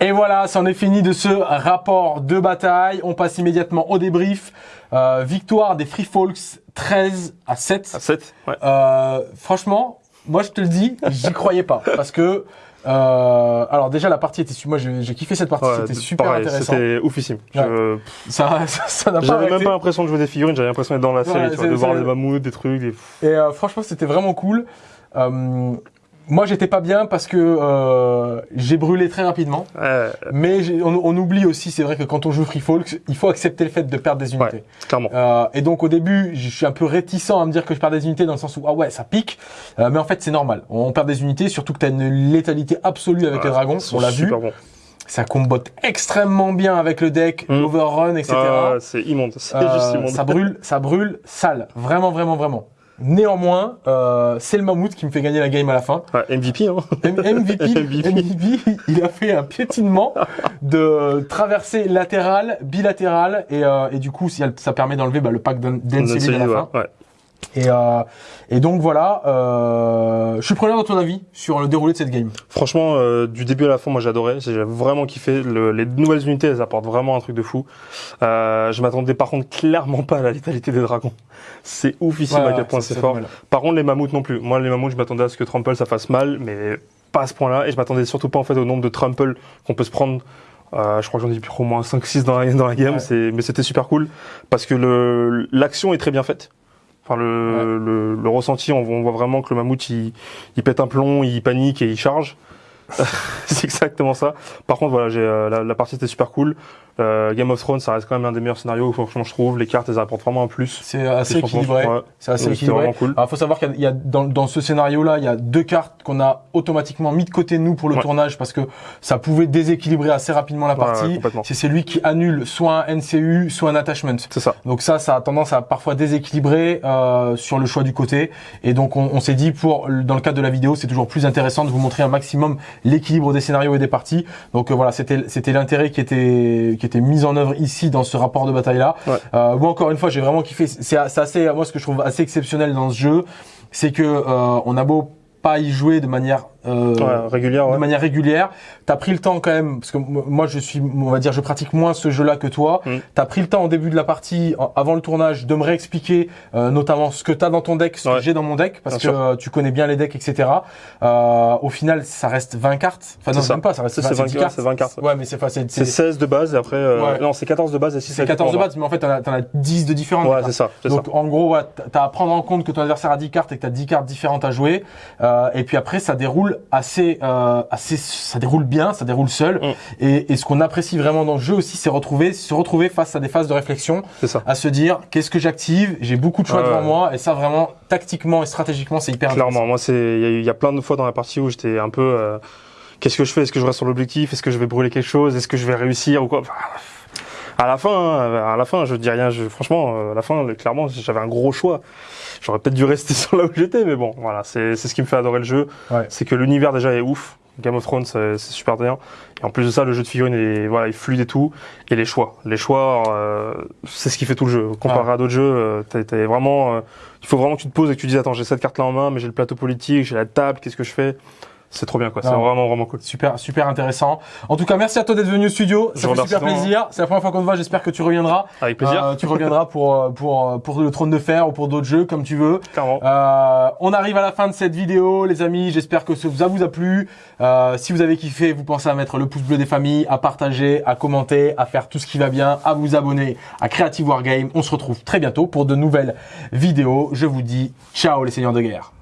Speaker 1: Et voilà, c'en est fini de ce rapport de bataille. On passe immédiatement au débrief. Euh, victoire des Free Folks 13 à 7.
Speaker 2: À 7 Ouais.
Speaker 1: Euh, franchement, moi je te le dis, j'y croyais pas. Parce que, euh, alors déjà la partie était, moi j'ai kiffé cette partie,
Speaker 2: Ouais,
Speaker 1: c'était super
Speaker 2: pareil,
Speaker 1: intéressant.
Speaker 2: C'était oufissime. Je-
Speaker 1: Ça ça- n'a pas
Speaker 2: J'avais même pas l'impression de jouer des figurines, j'avais l'impression d'être dans la série,
Speaker 1: Ouais,
Speaker 2: tu vois,
Speaker 1: c'est-
Speaker 2: de voir des mammouths, des trucs, des...
Speaker 1: Et euh, franchement, c'était vraiment cool. Euh, Moi, j'étais pas bien parce que euh, j'ai brûlé très rapidement.
Speaker 2: Ouais,
Speaker 1: Mais on, on oublie aussi, c'est vrai que quand on joue Free Folk, il faut accepter le fait de perdre des unités.
Speaker 2: Ouais. clairement.
Speaker 1: Euh, et donc au début, je suis un peu réticent à me dire que je perds des unités dans le sens où ah ouais, ça pique. Euh, mais en fait, c'est normal. On perd des unités, surtout que tu as une létalité absolue avec les dragons. On l'a vu. Ça combote extrêmement bien avec le deck,
Speaker 2: Mm.
Speaker 1: l'overrun, etc.
Speaker 2: Ah, c'est immonde. C'est
Speaker 1: Euh,
Speaker 2: juste immonde.
Speaker 1: ça brûle, ça brûle sale. Vraiment, vraiment, vraiment. Néanmoins, euh, c'est le mammouth qui me fait gagner la game à la fin.
Speaker 2: Ouais, MVP, hein.
Speaker 1: MVP,
Speaker 2: MVP.
Speaker 1: MVP, il a fait un piétinement de traversée latérale, bilatérale, et, euh, et du coup, ça permet d'enlever bah, le pack d'Encelin à la
Speaker 2: ouais,
Speaker 1: fin.
Speaker 2: ouais.
Speaker 1: Et, euh, et donc voilà, euh, je suis preneur de ton avis sur le déroulé de cette game.
Speaker 2: Franchement, euh, du début à la fin, moi j'adorais. J'ai vraiment kiffé. Le- les nouvelles unités, elles apportent vraiment un truc de fou. Euh, je m'attendais par contre clairement pas à la létalité des dragons. C'est oufissime à quel point c'est fort. Par contre, les mammouths non plus. Moi, les mammouths, je m'attendais à ce que Trample ça fasse mal, mais pas à ce point-là. Et je m'attendais surtout pas en fait au nombre de Trample qu'on peut se prendre. Euh, je crois que j'en ai plus au moins 5-6 dans la, dans la game,
Speaker 1: Ouais.
Speaker 2: mais c'était super cool parce que l'action est très bien faite. Enfin, le, le, le ressenti, on, on voit vraiment que le mammouth il, il pète un plomb, il panique et il charge. c'est exactement ça. Par contre, voilà, j'ai, euh, la, la partie était super cool. Euh, Game of Thrones, ça reste quand même un des meilleurs scénarios, franchement, je trouve. Les cartes, elles apportent vraiment un plus.
Speaker 1: C'est assez équilibré.
Speaker 2: Ouais.
Speaker 1: C'est assez équilibré.
Speaker 2: vraiment cool.
Speaker 1: Alors, faut savoir qu'il y a, il y a dans, dans ce scénario-là, il y a deux cartes qu'on a automatiquement mis de côté nous pour le
Speaker 2: Ouais.
Speaker 1: tournage parce que ça pouvait déséquilibrer assez rapidement la
Speaker 2: Ouais, ouais,
Speaker 1: partie.
Speaker 2: complètement.
Speaker 1: c'est celui qui annule soit un NCU, soit un attachment.
Speaker 2: C'est ça.
Speaker 1: Donc ça, ça a tendance à parfois déséquilibrer euh, sur le choix du côté. Et donc on, on s'est dit pour dans le cadre de la vidéo, c'est toujours plus intéressant de vous montrer un maximum l'équilibre des scénarios et des parties. Donc euh, voilà, c'était c'était l'intérêt qui était qui était mis en œuvre ici dans ce rapport de bataille là.
Speaker 2: Ouais.
Speaker 1: Euh, moi encore une fois, j'ai vraiment kiffé. C'est assez moi ce que je trouve assez exceptionnel dans ce jeu, c'est que euh, on a beau pas y jouer de manière euh,
Speaker 2: Ouais, régulière, ouais.
Speaker 1: de manière régulière. T'as pris le temps quand même, parce que moi je suis, on va dire, je pratique moins ce jeu-là que toi.
Speaker 2: Mm.
Speaker 1: T'as pris le temps au début de la partie, avant le tournage, de me réexpliquer euh, notamment ce que t'as dans ton deck, ce
Speaker 2: Ouais.
Speaker 1: que j'ai dans mon deck, parce
Speaker 2: Bien
Speaker 1: que
Speaker 2: sûr.
Speaker 1: euh, tu connais bien les decks, etc. Euh, au final, ça reste 20 cartes. Enfin non,
Speaker 2: C'est ça.
Speaker 1: même pas, ça reste
Speaker 2: Ça, c'est
Speaker 1: 20
Speaker 2: 20
Speaker 1: cartes.
Speaker 2: c'est 20 cartes.
Speaker 1: Ouais, mais c'est pas, c'est
Speaker 2: C'est
Speaker 1: c'est-
Speaker 2: 16 de base et après. euh,
Speaker 1: Ouais.
Speaker 2: Non, c'est 14 de base et 6
Speaker 1: c'est 14 de base, mais en fait t'en as, as 10 de différentes.
Speaker 2: Ouais, c'est ça.
Speaker 1: Donc
Speaker 2: ça.
Speaker 1: en gros, ouais, t'as- t'as à prendre en compte que ton adversaire a 10 cartes et que tu as 10 cartes différentes à jouer. Euh, et puis après, ça déroule assez, euh, assez, ça déroule bien, ça déroule seul.
Speaker 2: Mm.
Speaker 1: Et, et ce qu'on apprécie vraiment dans le jeu aussi, c'est retrouver, se retrouver face à des phases de réflexion,
Speaker 2: ça.
Speaker 1: à se dire qu'est-ce que j'active? J'ai beaucoup de choix devant
Speaker 2: ouais.
Speaker 1: moi, et ça vraiment tactiquement et stratégiquement, c'est hyper
Speaker 2: Clairement, moi, c'est. Il y, a y plein de fois dans la partie où j'étais un peu. euh, Qu'est-ce que je fais? Est-ce que je reste sur l'objectif? Est-ce que je vais brûler quelque chose? Est-ce que je vais réussir ou quoi? Enfin, À la fin, hein, à la fin, je dis rien. Je, franchement, euh, à la fin, clairement, j'avais un gros choix. J'aurais peut-être dû rester sur là où j'étais, mais bon, voilà, c'est c'est ce qui me fait adorer le jeu.
Speaker 1: Ouais.
Speaker 2: C'est que l'univers déjà est ouf. Game of Thrones, c'est super bien. Et en plus de ça, le jeu de figurines est voilà, il fluide et tout. Et les choix, les choix, euh, c'est ce qui fait tout le jeu. Comparé à d'autres jeux, euh, vraiment, euh, il faut vraiment que tu te poses et que tu dises attends, j'ai cette carte là en main, mais j'ai le plateau politique, j'ai la table, qu'est-ce que je fais? C'est trop bien quoi. C'est vraiment vraiment cool.
Speaker 1: Super, super intéressant. En tout cas, merci à toi d'être venu au studio.
Speaker 2: Je
Speaker 1: Ça fait super plaisir. C'est la première fois qu'on te voit. J'espère que tu reviendras.
Speaker 2: Avec plaisir.
Speaker 1: Euh, tu reviendras pour, euh, pour, euh, pour le trône de fer ou pour d'autres jeux comme tu veux.
Speaker 2: Clairement.
Speaker 1: Euh, on arrive à la fin de cette vidéo, les amis. J'espère que ça vous a plu. Euh, si vous avez kiffé, vous pensez à mettre le pouce bleu des familles, à partager, à commenter, à faire tout ce qui va bien, à vous abonner à Creative Wargame. On se retrouve très bientôt pour de nouvelles vidéos. Je vous dis ciao les seigneurs de guerre.